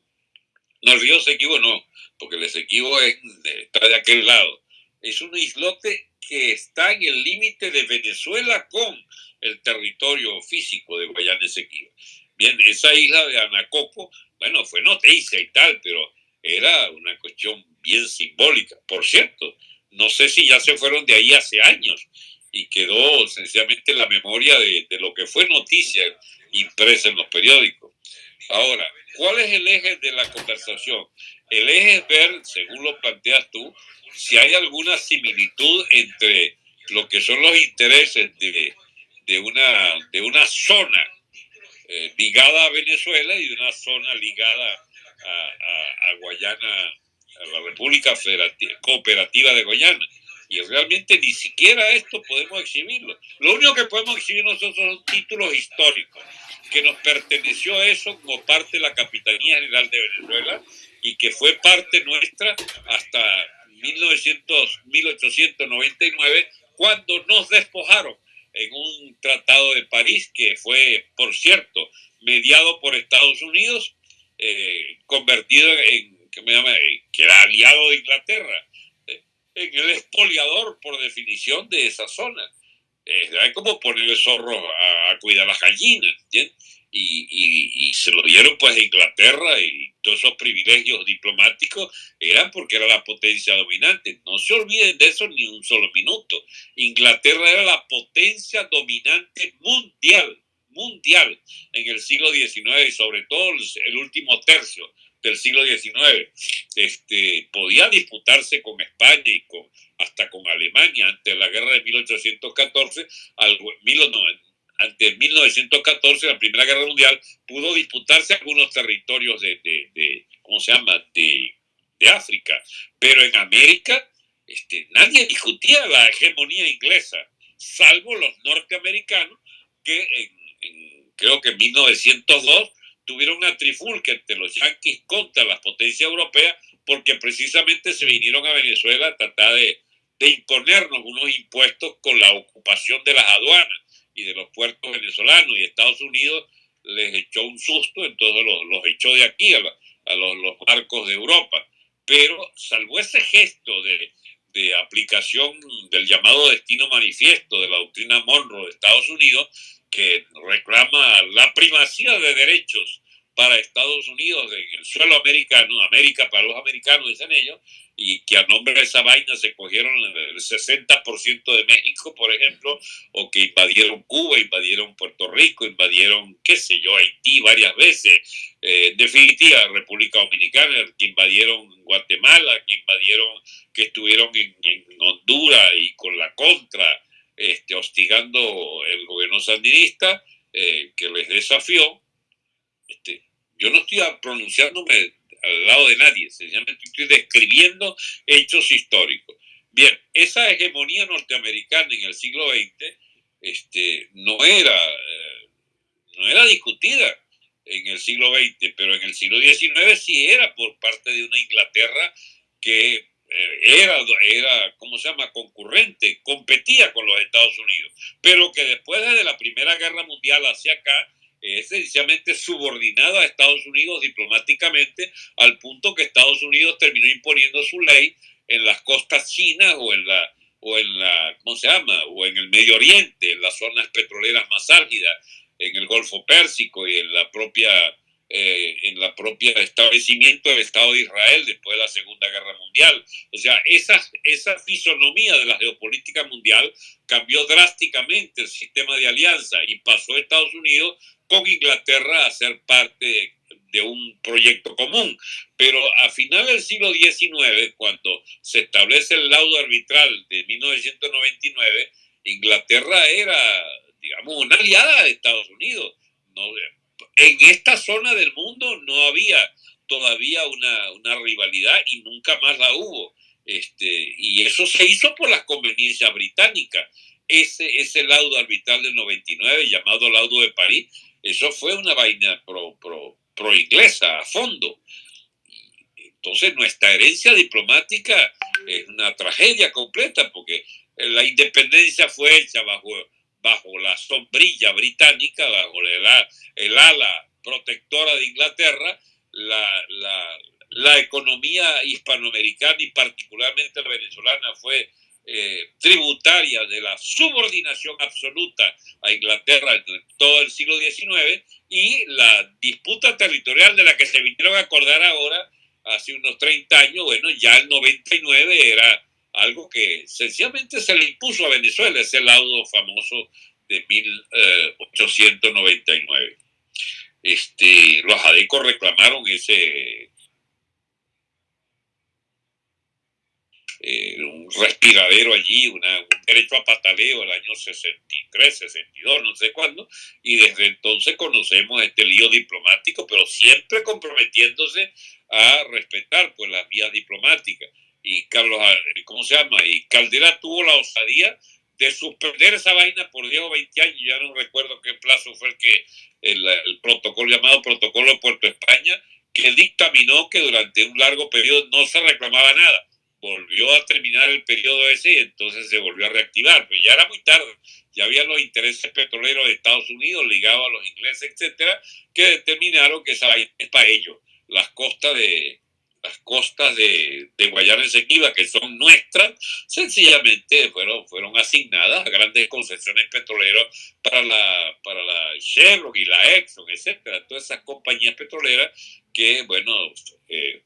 no, el río Esequibo no, porque el Esequibo está de aquel lado. Es un islote que está en el límite de Venezuela con el territorio físico de Guayana Esequiba. Bien, esa isla de Anacoco, bueno, fue noticia y tal, pero era una cuestión bien simbólica. Por cierto, no sé si ya se fueron de ahí hace años y quedó sencillamente en la memoria de, de lo que fue noticia impresa en los periódicos. Ahora, ¿cuál es el eje de la conversación? El eje es ver, según lo planteas tú, si hay alguna similitud entre lo que son los intereses de, de, una, de una zona eh, ligada a Venezuela y de una zona ligada a, a, Guayana, a la República Federativa, Cooperativa de Guayana. Y realmente ni siquiera esto podemos exhibirlo. Lo único que podemos exhibir nosotros son títulos históricos, que nos perteneció eso como parte de la Capitanía General de Venezuela y que fue parte nuestra hasta 1900, 1899, cuando nos despojaron en un tratado de París que fue, por cierto, mediado por Estados Unidos, eh, convertido en, que, me llama, que era aliado de Inglaterra, eh, en el expoliador por definición de esa zona. Eh, es como ponerle zorro a, a cuidar las gallinas, ¿entiendes? y, y, se lo dieron pues a Inglaterra y todos esos privilegios diplomáticos eran porque era la potencia dominante. No se olviden de eso ni un solo minuto. Inglaterra era la potencia dominante mundial, mundial en el siglo XIX y sobre todo el último tercio del siglo XIX. Este, podía disputarse con España y con, hasta con Alemania ante la guerra de 1814, al, 1990 ante 1914, la Primera Guerra Mundial, pudo disputarse algunos territorios de, de, ¿cómo se llama?, de, de, África. Pero en América este, nadie discutía la hegemonía inglesa, salvo los norteamericanos, que en, creo que en 1902 tuvieron una trifulca entre los yanquis contra las potencias europeas, porque precisamente se vinieron a Venezuela a tratar de, de imponernos unos impuestos con la ocupación de las aduanas y de los puertos venezolanos y Estados Unidos les echó un susto, entonces los, los echó de aquí a, a los, los, barcos de Europa. Pero salvo ese gesto de, de aplicación del llamado destino manifiesto de la doctrina Monroe de Estados Unidos, que reclama la primacía de derechos para Estados Unidos en el suelo americano, América para los americanos, dicen ellos, y que a nombre de esa vaina se cogieron el 60% de México, por ejemplo, o que invadieron Cuba, invadieron Puerto Rico, invadieron, qué sé yo, Haití varias veces, eh, en definitiva, República Dominicana, que invadieron Guatemala, que invadieron, que estuvieron en, Honduras y con la contra, este, hostigando el gobierno sandinista, eh, que les desafió. Este, yo no estoy pronunciándome al lado de nadie, sencillamente estoy describiendo hechos históricos. Bien, esa hegemonía norteamericana en el siglo XX este, no era, eh, no era discutida en el siglo XX, pero en el siglo XIX sí era por parte de una Inglaterra que era, era, ¿cómo se llama?, concurrente, competía con los Estados Unidos, pero que después de la Primera Guerra Mundial hacia acá, es sencillamente subordinada a Estados Unidos diplomáticamente al punto que Estados Unidos terminó imponiendo su ley en las costas chinas o en la o en la ¿cómo se llama? o en el Medio Oriente, en las zonas petroleras más álgidas, en el Golfo Pérsico y en la propia eh, en la propia establecimiento del Estado de Israel después de la Segunda Guerra Mundial. O sea, esa, esa fisonomía de la geopolítica mundial cambió drásticamente el sistema de alianza y pasó a Estados Unidos con Inglaterra a ser parte de, un proyecto común. Pero a final del siglo XIX, cuando se establece el laudo arbitral de 1999, Inglaterra era, digamos, una aliada de Estados Unidos. En esta zona del mundo no había todavía una, una rivalidad y nunca más la hubo. Este, y eso se hizo por las conveniencias británicas. Ese, ese laudo arbitral del 99, llamado laudo de París, eso fue una vaina pro, pro, pro inglesa a fondo. Entonces nuestra herencia diplomática es una tragedia completa porque la independencia fue hecha bajo, bajo la sombrilla británica, bajo el, el ala protectora de Inglaterra, la, la, la economía hispanoamericana y particularmente la venezolana fue eh, tributaria de la subordinación absoluta a Inglaterra en todo el siglo XIX y la disputa territorial de la que se vinieron a acordar ahora, hace unos 30 años, bueno, ya el 99 era algo que sencillamente se le impuso a Venezuela, ese laudo famoso de 1899. Este, los adecos reclamaron ese Eh, un respiradero allí, un derecho a pataleo el año 63, 62, no sé cuándo, y desde entonces conocemos este lío diplomático, pero siempre comprometiéndose a respetar pues las vías diplomáticas. Y Carlos, eh, ¿cómo se llama? Y Caldera tuvo la osadía de suspender esa vaina por 10 o 20 años, ya no recuerdo qué plazo fue el que el, el protocolo llamado Protocolo Puerto España, que dictaminó que durante un largo periodo no se reclamaba nada volvió a terminar el periodo ese y entonces se volvió a reactivar, pero ya era muy tarde, ya había los intereses petroleros de Estados Unidos ligados a los ingleses, etcétera, que determinaron que esa es para ellos. Las costas de las costas de, de Guayana Esequiba, que son nuestras, sencillamente fueron, fueron asignadas a grandes concesiones petroleras para la, para la Chevron y la Exxon, etcétera, todas esas compañías petroleras que, bueno, eh,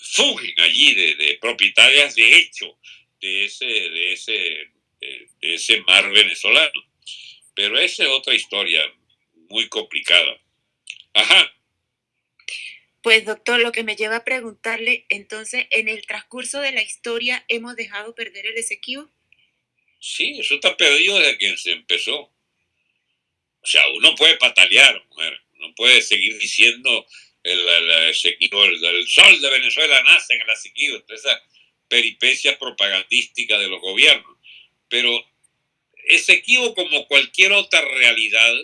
fugen allí de, propietarias de hecho de ese, de, ese, de, ese mar venezolano. Pero esa es otra historia muy complicada. Ajá. Pues doctor, lo que me lleva a preguntarle, entonces, ¿en el transcurso de la historia hemos dejado perder el Esequibo? Sí, eso está perdido desde que se empezó. O sea, uno puede patalear, mujer, uno puede seguir diciendo el, el, sol de Venezuela nace en el Esequibo, esa peripecia propagandística de los gobiernos. Pero Esequibo, como cualquier otra realidad,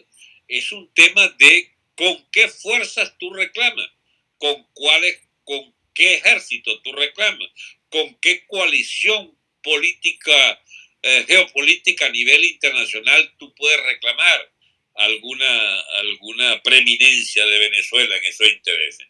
es un tema de con qué fuerzas tú reclamas, con cuáles, con qué ejército tú reclamas, con qué coalición política, eh, geopolítica a nivel internacional tú puedes reclamar alguna, alguna preeminencia de Venezuela en esos intereses.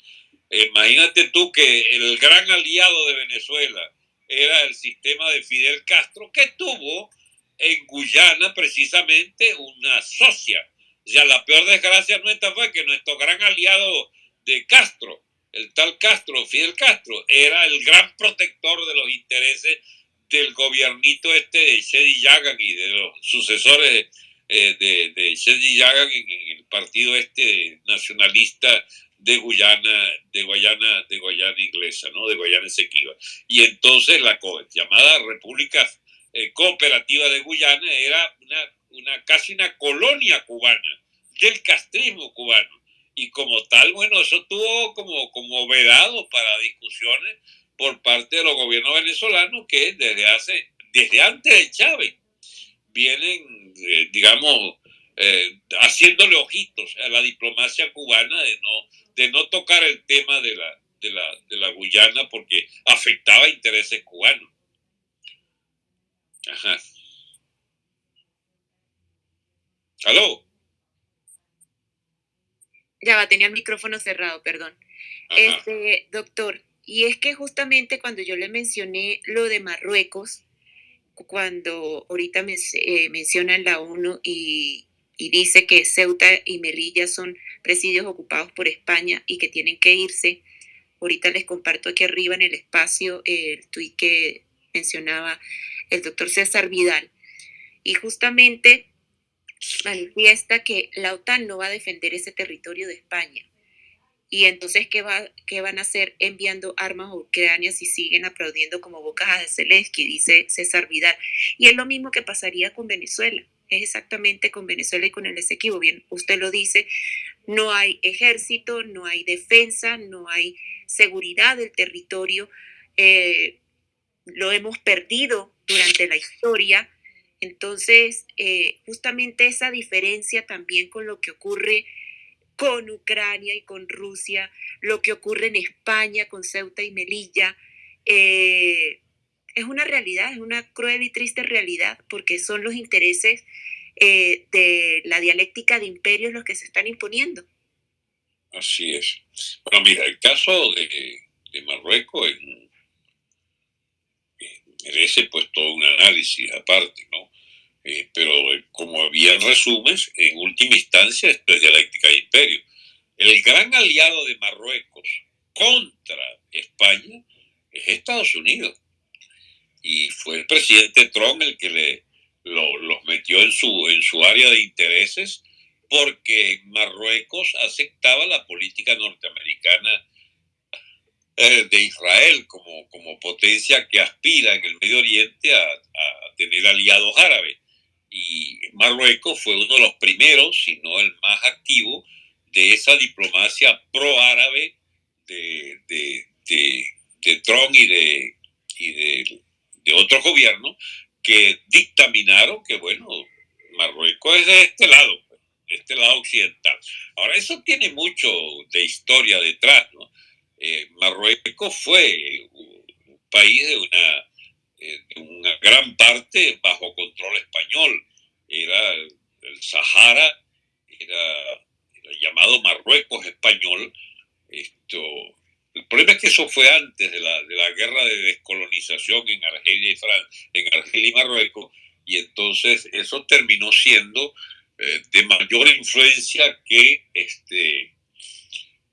Imagínate tú que el gran aliado de Venezuela era el sistema de Fidel Castro, que tuvo en Guyana precisamente una socia. O sea, la peor desgracia nuestra fue que nuestro gran aliado de Castro, el tal Castro, Fidel Castro, era el gran protector de los intereses del gobiernito este de Shedi Yagan y de los sucesores eh, de, de Yagan en, el partido este nacionalista de Guyana, de Guayana, de Guayana inglesa, ¿no? De Guayana Esequiba. Y entonces la llamada República eh, Cooperativa de Guyana era una, una, casi una colonia cubana, del castrismo cubano. Y como tal, bueno, eso tuvo como, como vedado para discusiones por parte de los gobiernos venezolanos que desde hace, desde antes de Chávez, vienen, eh, digamos, eh, haciéndole ojitos a la diplomacia cubana de no, de no tocar el tema de la, de la, de la Guyana porque afectaba intereses cubanos. Ajá. ¿Aló? Ya va, tenía el micrófono cerrado, perdón. Este, doctor, y es que justamente cuando yo le mencioné lo de Marruecos, cuando ahorita me, eh, menciona la ONU y, y dice que Ceuta y Melilla son presidios ocupados por España y que tienen que irse, ahorita les comparto aquí arriba en el espacio el tuit que mencionaba el doctor César Vidal. Y justamente manifiesta que la OTAN no va a defender ese territorio de España. Y entonces, ¿qué, va, qué van a hacer enviando armas a Ucrania si siguen aplaudiendo como bocas de Zelensky? Dice César Vidal. Y es lo mismo que pasaría con Venezuela. Es exactamente con Venezuela y con el Esequibo. Bien, usted lo dice, no hay ejército, no hay defensa, no hay seguridad del territorio. Eh, lo hemos perdido durante la historia. Entonces, eh, justamente esa diferencia también con lo que ocurre con Ucrania y con Rusia, lo que ocurre en España con Ceuta y Melilla, eh, es una realidad, es una cruel y triste realidad, porque son los intereses eh, de la dialéctica de imperios los que se están imponiendo. Así es. Bueno, mira, el caso de, Marruecos merece pues todo un análisis aparte, ¿no? Eh, pero como había en resumen, en última instancia esto es dialéctica de imperio. El gran aliado de Marruecos contra España es Estados Unidos. Y fue el presidente Trump el que los metió en su, en su área de intereses porque Marruecos aceptaba la política norteamericana eh, de Israel como, como potencia que aspira en el Medio Oriente a, tener aliados árabes y Marruecos fue uno de los primeros, si no el más activo, de esa diplomacia pro-árabe de, de, Trump y de, y de, otros gobiernos que dictaminaron que, bueno, Marruecos es de este lado, de este lado occidental. Ahora, eso tiene mucho de historia detrás, ¿no? Eh, Marruecos fue un país de una una gran parte bajo control español. Era el Sahara, era, llamado Marruecos español. Esto, el problema es que eso fue antes de la, de la guerra de descolonización en Argelia y, Fran en Argelia y Marruecos, y entonces eso terminó siendo eh, de mayor influencia que, este,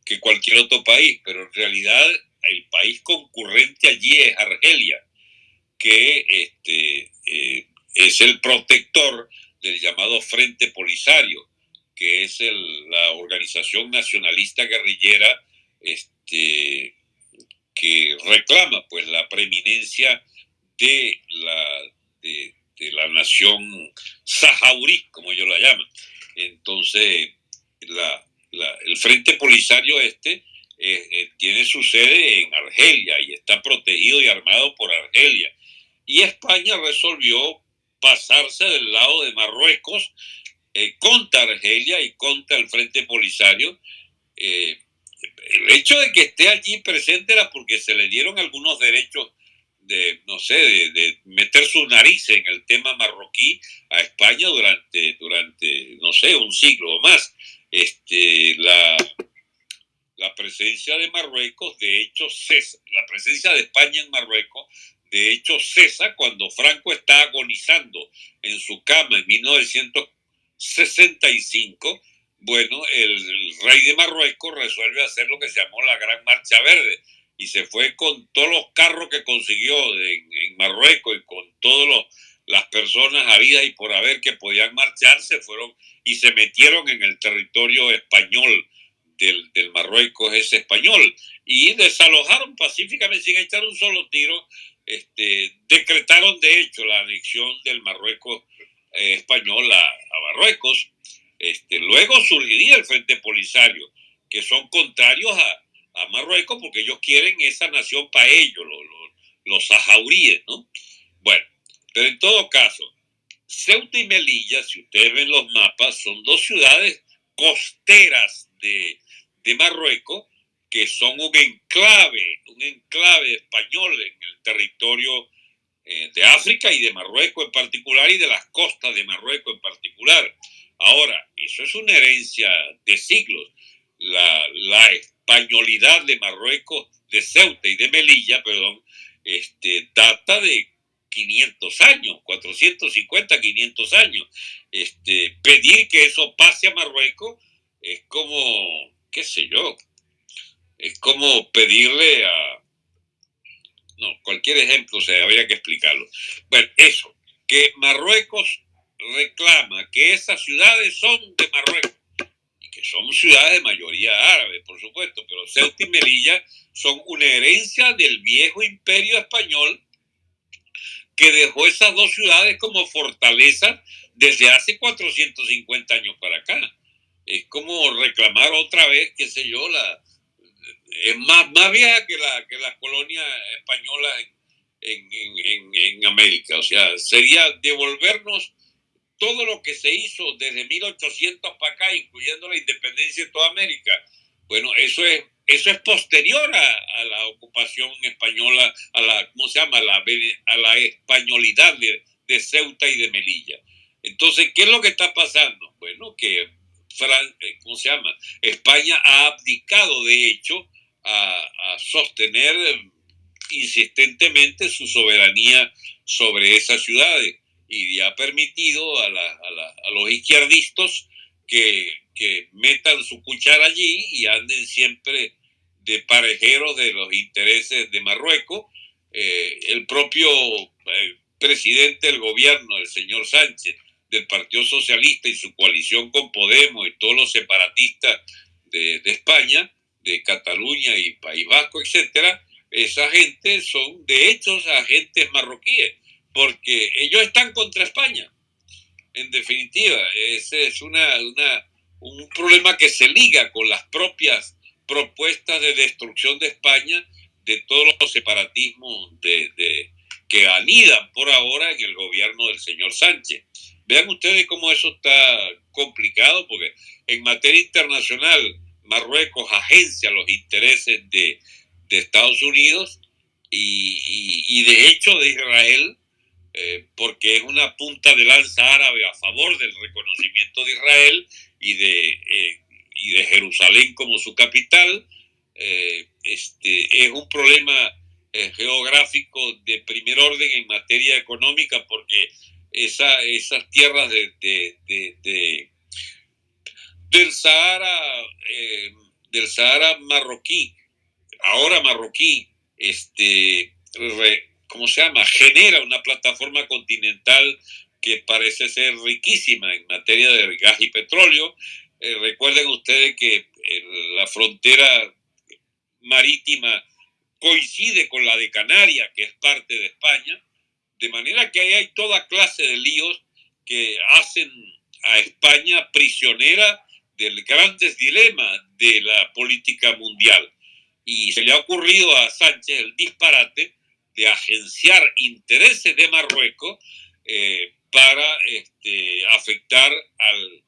que cualquier otro país, pero en realidad el país concurrente allí es Argelia que este, eh, es el protector del llamado Frente Polisario, que es la organización nacionalista guerrillera este, que reclama pues, la preeminencia de la, de, la nación sahaurí, como ellos la llaman. Entonces, el Frente Polisario este eh, eh, tiene su sede en Argelia y está protegido y armado por Argelia y España resolvió pasarse del lado de Marruecos eh, contra Argelia y contra el Frente Polisario. Eh, el hecho de que esté allí presente era porque se le dieron algunos derechos de, no sé, de, meter su nariz en el tema marroquí a España durante, durante no sé, un siglo o más. Este, la, la presencia de Marruecos, de hecho, la presencia de España en Marruecos de hecho, cesa cuando Franco está agonizando en su cama en 1965. Bueno, el, rey de Marruecos resuelve hacer lo que se llamó la Gran Marcha Verde y se fue con todos los carros que consiguió en, Marruecos y con todas las personas habidas y por haber que podían marchar, se fueron y se metieron en el territorio español del, del Marruecos ese español y desalojaron pacíficamente sin echar un solo tiro este, decretaron de hecho la anexión del Marruecos eh, español a, Marruecos. Este, luego surgiría el Frente Polisario, que son contrarios a, Marruecos porque ellos quieren esa nación para ellos, los, los, sahauríes, ¿no? Bueno, pero en todo caso, Ceuta y Melilla, si ustedes ven los mapas, son dos ciudades costeras de, de Marruecos que son un enclave, un enclave español en el territorio eh, de África y de Marruecos en particular y de las costas de Marruecos en particular. Ahora, eso es una herencia de siglos. La, la españolidad de Marruecos, de Ceuta y de Melilla, perdón, este, data de 500 años, 450, 500 años. Este, pedir que eso pase a Marruecos es como, qué sé yo, es como pedirle a, no, cualquier ejemplo, o sea, habría que explicarlo. Bueno, eso, que Marruecos reclama que esas ciudades son de Marruecos y que son ciudades de mayoría árabe, por supuesto, pero Ceuta y Melilla son una herencia del viejo imperio español que dejó esas dos ciudades como fortalezas desde hace 450 años para acá. Es como reclamar otra vez, qué sé yo, la, es más, más vieja que, la, que las colonias españolas en, en, en, América. O sea, sería devolvernos todo lo que se hizo desde 1800 para acá, incluyendo la independencia de toda América. Bueno, eso es, eso es posterior a, la ocupación española, a la, ¿cómo se llama? A la, a la españolidad de, Ceuta y de Melilla. Entonces, ¿qué es lo que está pasando? Bueno, que eh, ¿cómo se llama? España ha abdicado, de hecho, a, sostener insistentemente su soberanía sobre esas ciudades y ha permitido a, los izquierdistas que, metan su cuchara allí y anden siempre de parejeros de los intereses de Marruecos. Eh, el propio eh, presidente del gobierno, el señor Sánchez, del Partido Socialista y su coalición con Podemos y todos los separatistas de España, de Cataluña y País Vasco, etcétera, esa gente son de hecho agentes marroquíes, porque ellos están contra España. En definitiva, ese es una, una, un problema que se liga con las propias propuestas de destrucción de España, de todos los separatismos de, de, que anidan por ahora en el gobierno del señor Sánchez. Vean ustedes cómo eso está complicado, porque en materia internacional Marruecos agencia los intereses de, Estados Unidos y, de hecho de Israel, eh, porque es una punta de lanza árabe a favor del reconocimiento de Israel y de, eh, y de Jerusalén como su capital. Eh, este, es un problema geográfico de primer orden en materia económica porque esa, esas tierras de del Sahara, eh, del Sahara marroquí, ahora marroquí, este, ¿cómo se llama? Genera una plataforma continental que parece ser riquísima en materia de gas y petróleo. Eh, recuerden ustedes que la frontera marítima coincide con la de Canarias, que es parte de España, de manera que ahí hay toda clase de líos que hacen a España prisionera del grandes dilemas de la política mundial. Y se le ha ocurrido a Sánchez el disparate de agenciar intereses de Marruecos eh, para este, afectar al...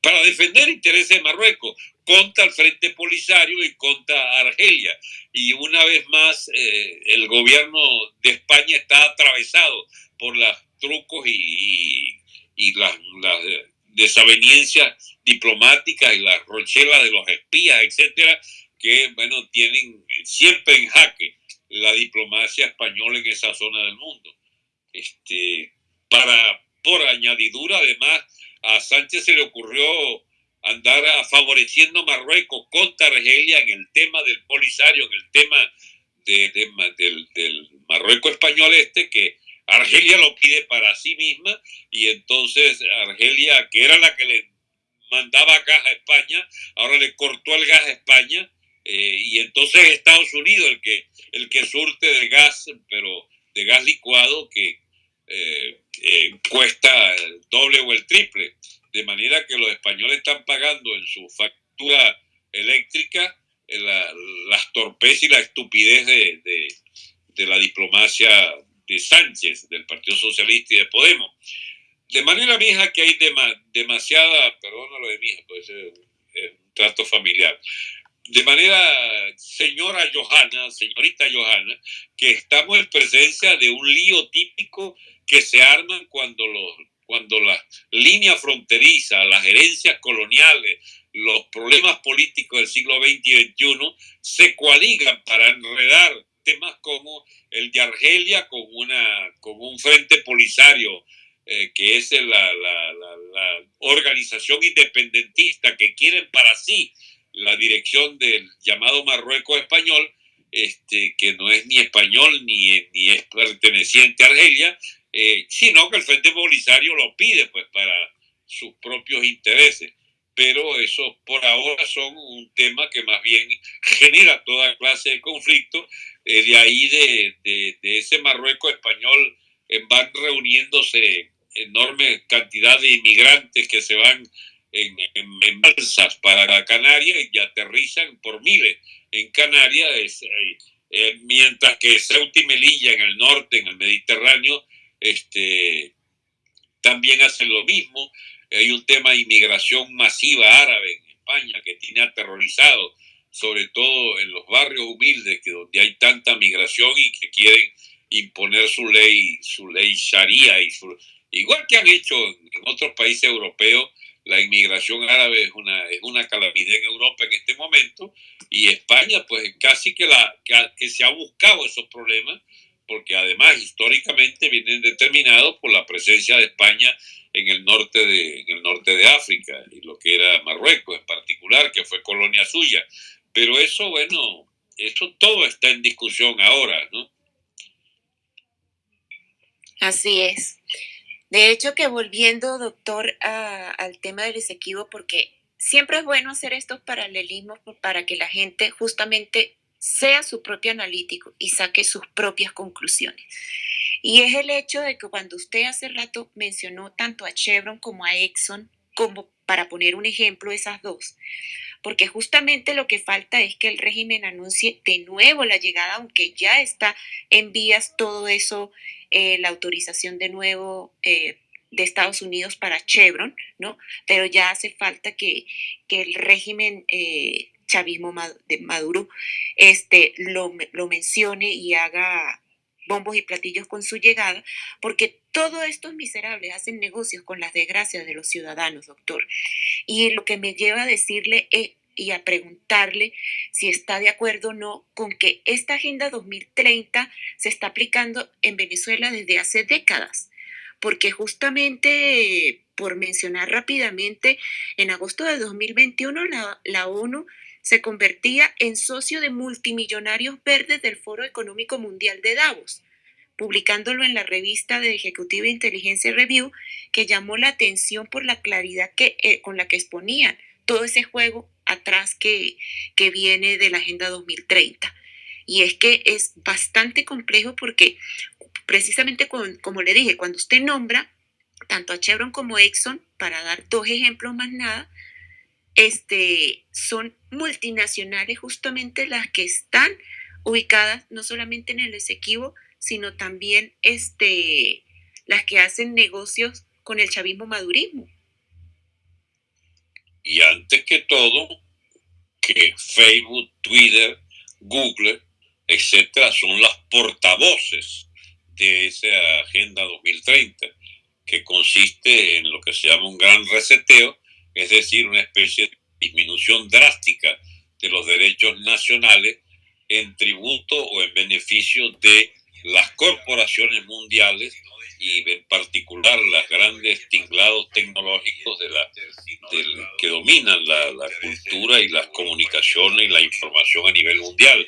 para defender intereses de Marruecos contra el Frente Polisario y contra Argelia. Y una vez más, eh, el gobierno de España está atravesado por los trucos y, y, las desaveniencias diplomáticas y las rochelas de los espías, etcétera, que, bueno, tienen siempre en jaque la diplomacia española en esa zona del mundo. Este, para, por añadidura, además, a Sánchez se le ocurrió andar favoreciendo Marruecos contra Argelia en el tema del Polisario, en el tema del, del Marruecos español este, que Argelia lo pide para sí misma y entonces Argelia, que era la que le mandaba gas a España, ahora le cortó el gas a España eh, y entonces Estados Unidos el que, el que surte de gas, pero de gas licuado que eh, eh, cuesta el doble o el triple. De manera que los españoles están pagando en su factura eléctrica las torpezas y la estupidez de, de la diplomacia de Sánchez, del Partido Socialista y de Podemos. De manera mija que hay demasiada, perdónalo de mija, pues es un trato familiar, de manera, señora Johanna, señorita Johanna, que estamos en presencia de un lío típico que se arman cuando, los, cuando la línea fronteriza, las herencias coloniales, los problemas políticos del siglo XX y XXI se coaligan para enredar temas como el de Argelia con, una, con un frente polisario eh, que es la, la, la, organización independentista que quieren para sí la dirección del llamado Marruecos español, este, que no es ni español ni, ni es perteneciente a Argelia, eh, sino que el Frente Polisario lo pide pues para sus propios intereses. Pero eso por ahora son un tema que más bien genera toda clase de conflicto. Eh, de ahí de, de, ese Marruecos español eh, van reuniéndose enorme cantidad de inmigrantes que se van en, en, balsas para Canarias y aterrizan por miles en Canarias, eh, eh, mientras que Ceuta y Melilla en el norte, en el Mediterráneo, este, también hacen lo mismo. Hay un tema de inmigración masiva árabe en España que tiene aterrorizado, sobre todo en los barrios humildes, que donde hay tanta migración y que quieren imponer su ley, su ley sharia y igual que han hecho en otros países europeos, la inmigración árabe es una, es una calamidad en Europa en este momento y España pues casi que, la, que, se ha buscado esos problemas porque además históricamente vienen determinados por la presencia de España en el norte de, en el norte de África y lo que era Marruecos en particular, que fue colonia suya. Pero eso, bueno, eso todo está en discusión ahora, ¿no? Así es. De hecho, que volviendo, doctor, al tema del Esequibo, porque siempre es bueno hacer estos paralelismos para que la gente justamente sea su propio analítico y saque sus propias conclusiones. Y es el hecho de que cuando usted hace rato mencionó tanto a Chevron como a Exxon, como para poner un ejemplo, esas dos, porque justamente lo que falta es que el régimen anuncie de nuevo la llegada, aunque ya está en vías todo eso eh, la autorización de nuevo eh, de Estados Unidos para Chevron, ¿no? Pero ya hace falta que, el régimen eh, chavismo de Maduro este, lo, lo mencione y haga bombos y platillos con su llegada, porque todos estos miserables hacen negocios con las desgracias de los ciudadanos, doctor. Y lo que me lleva a decirle es, y a preguntarle si está de acuerdo o no con que esta Agenda 2030 se está aplicando en Venezuela desde hace décadas. Porque justamente, por mencionar rápidamente, en agosto de 2021 la, la ONU se convertía en socio de multimillonarios verdes del Foro Económico Mundial de Davos, publicándolo en la revista de Ejecutiva Inteligencia Review, que llamó la atención por la claridad que, eh, con la que exponían todo ese juego atrás que, que viene de la Agenda 2030. Y es que es bastante complejo porque precisamente como le dije, cuando usted nombra tanto a Chevron como Exxon, para dar dos ejemplos más nada, este, son multinacionales justamente las que están ubicadas no solamente en el Esequibo, sino también este, las que hacen negocios con el chavismo madurismo. Y antes que todo, que Facebook, Twitter, Google, etcétera, son las portavoces de esa Agenda 2030, que consiste en lo que se llama un gran reseteo, es decir, una especie de disminución drástica de los derechos nacionales en tributo o en beneficio de las corporaciones mundiales y en particular los grandes tinglados tecnológicos que dominan la, cultura y las comunicaciones y la información a nivel mundial.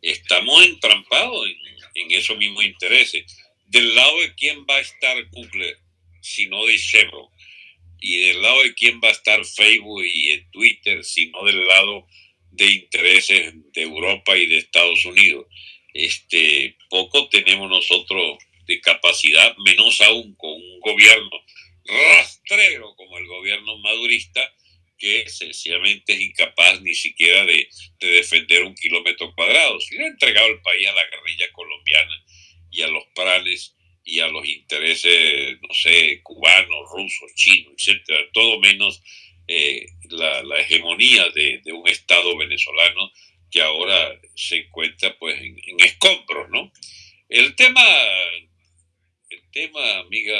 Estamos entrampados en, esos mismos intereses. ¿Del lado de quién va a estar Google, sino de Chevron? ¿Y del lado de quién va a estar Facebook y Twitter, sino del lado de intereses de Europa y de Estados Unidos? Este, poco tenemos nosotros de capacidad, menos aún con un gobierno rastrero como el gobierno madurista, que sencillamente es incapaz ni siquiera de, defender un kilómetro cuadrado. Si le ha entregado el país a la guerrilla colombiana y a los planes y a los intereses, sé, cubanos, rusos, chinos, etcétera, todo menos eh, la, hegemonía de, un Estado venezolano que ahora se encuentra pues en, escombros, ¿no? El tema, el tema, amiga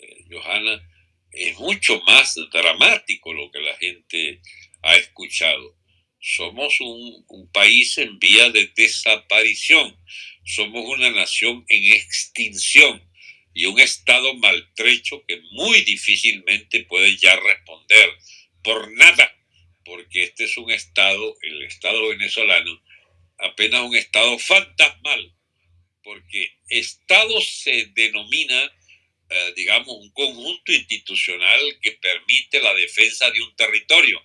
eh, Johanna, es mucho más dramático lo que la gente ha escuchado. Somos un país en vía de desaparición, somos una nación en extinción y un Estado maltrecho que muy difícilmente puede ya responder por nada, porque este es un Estado, el Estado venezolano, apenas un Estado fantasmal, porque Estado se denomina, eh, digamos, un conjunto institucional que permite la defensa de un territorio.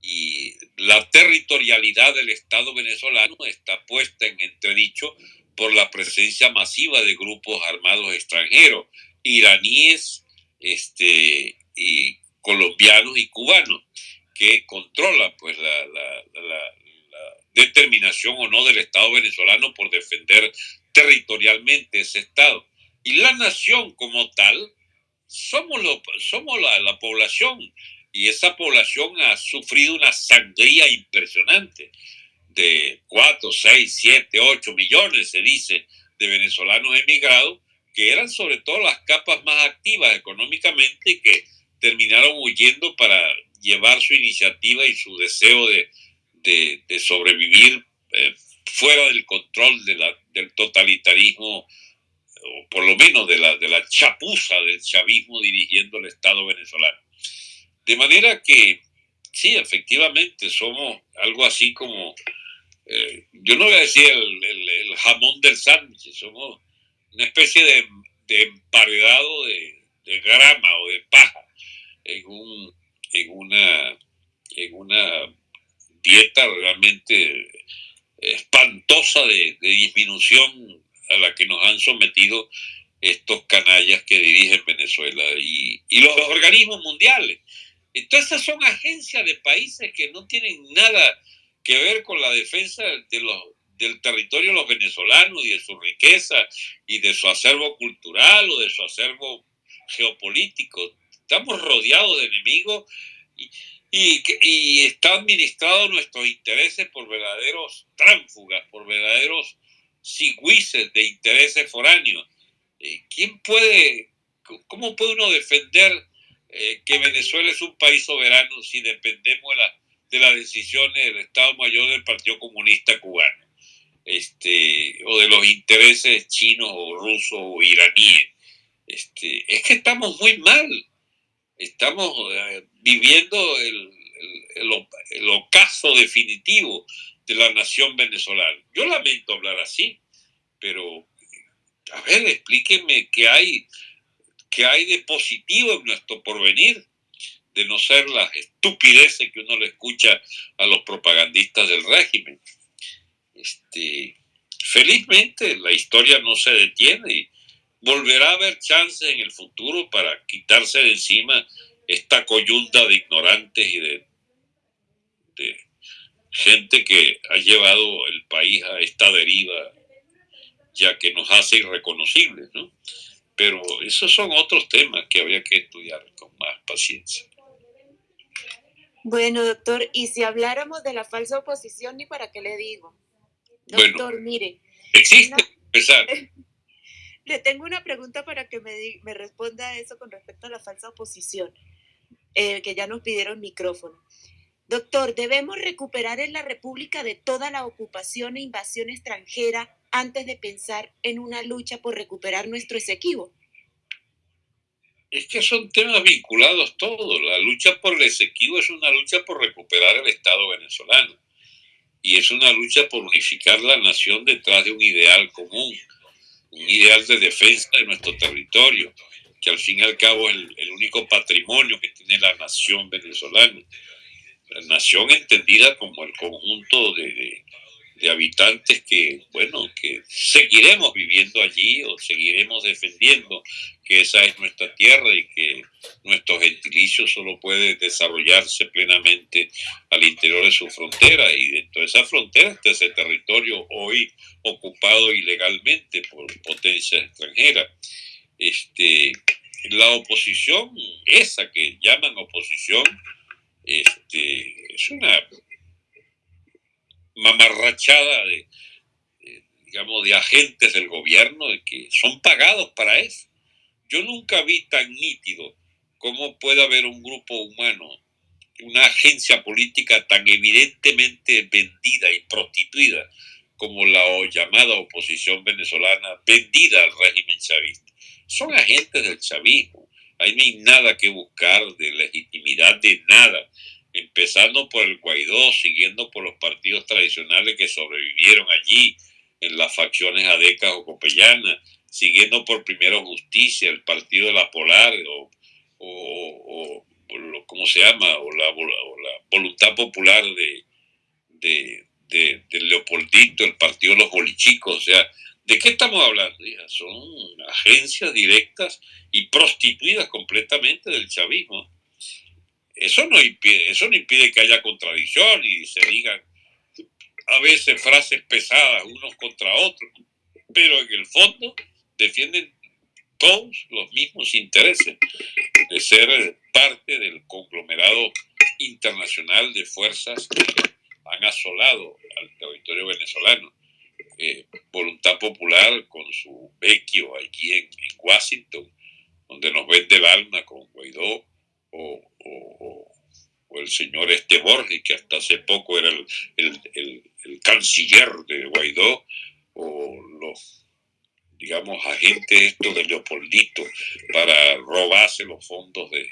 Y la territorialidad del Estado venezolano está puesta en entredicho por la presencia masiva de grupos armados extranjeros, iraníes, este, y colombianos y cubanos, que controlan pues la, determinación o no del Estado venezolano por defender territorialmente ese Estado. Y la nación como tal, somos, lo, somos la, la población, y esa población ha sufrido una sangría impresionante de 4, 6, 7, 8 millones, se dice, de venezolanos emigrados, que eran sobre todo las capas más activas económicamente y que terminaron huyendo para llevar su iniciativa y su deseo de, de, sobrevivir eh, fuera del control del totalitarismo, o por lo menos de la, de la chapuza del chavismo dirigiendo el Estado venezolano. De manera que, sí, efectivamente, somos algo así como eh, yo no voy a decir el, jamón del sándwich, somos una especie de, emparedado de, grama o de paja en, un, en, una, en una dieta realmente espantosa de, disminución a la que nos han sometido estos canallas que dirigen Venezuela y, y los organismos mundiales. Entonces, esas son agencias de países que no tienen nada que ver con la defensa del territorio de los venezolanos y de su riqueza y de su acervo cultural o de su acervo geopolítico. Estamos rodeados de enemigos y, y, está administrado nuestros intereses por verdaderos tránfugas, por verdaderos sigüices de intereses foráneos. Eh, ¿Quién puede, cómo puede uno defender eh, que Venezuela es un país soberano si dependemos de la de las decisiones del Estado Mayor del Partido Comunista Cubano, este, o de los intereses chinos o rusos o iraníes. Este, es que estamos muy mal. Estamos eh, viviendo el, el, ocaso definitivo de la nación venezolana. Yo lamento hablar así, pero a ver, explíquenme qué hay, qué hay de positivo en nuestro porvenir de no ser las estupideces que uno le escucha a los propagandistas del régimen. Este, felizmente la historia no se detiene volverá a haber chances en el futuro para quitarse de encima esta coyunda de ignorantes y de, de gente que ha llevado el país a esta deriva ya que nos hace irreconocibles, ¿no? Pero esos son otros temas que habría que estudiar con más paciencia. Bueno, doctor, y si habláramos de la falsa oposición, ni para qué le digo. Doctor, mire. Existe. [LAUGHS] Le tengo una pregunta para que me, me responda a eso con respecto a la falsa oposición, eh, que ya nos pidieron micrófono. Doctor, ¿debemos recuperar en la República de toda la ocupación e invasión extranjera antes de pensar en una lucha por recuperar nuestro Esequibo? Es que son temas vinculados todos. La lucha por el Esequibo es una lucha por recuperar el Estado venezolano y es una lucha por unificar la nación detrás de un ideal común, un ideal de defensa de nuestro territorio, que al fin y al cabo es el, único patrimonio que tiene la nación venezolana. La nación entendida como el conjunto de, de habitantes que, bueno, que seguiremos viviendo allí o seguiremos defendiendo que esa es nuestra tierra y que nuestro gentilicio solo puede desarrollarse plenamente al interior de su frontera y dentro de esa frontera está ese territorio hoy ocupado ilegalmente por potencias extranjeras. Este, la oposición, esa que llaman oposición, este, es una mamarrachada de, digamos, de agentes del gobierno que son pagados para eso. Yo nunca vi tan nítido cómo puede haber un grupo humano, una agencia política tan evidentemente vendida y prostituida como la llamada oposición venezolana, vendida al régimen chavista. Son agentes del chavismo. Ahí no hay nada que buscar de legitimidad de nada empezando por el Guaidó, siguiendo por los partidos tradicionales que sobrevivieron allí en las facciones adecas o copellanas, siguiendo por Primero Justicia, el Partido de la Polar, o, o, ¿cómo se llama? O la, Voluntad Popular de, de, Leopoldito, el Partido de los Bolichicos, o sea, ¿de qué estamos hablando? Son agencias directas y prostituidas completamente del chavismo eso no impide, eso no impide que haya contradicción y se digan a veces frases pesadas unos contra otros, pero en el fondo defienden todos los mismos intereses de ser parte del conglomerado internacional de fuerzas que han asolado al territorio venezolano. Eh, voluntad Popular con su vecchio aquí en, en Washington, donde nos vende el alma con Guaidó, o, el señor Este Borges, que hasta hace poco era el, canciller de Guaidó, o los, digamos, agentes estos de Leopoldito para robarse los fondos de,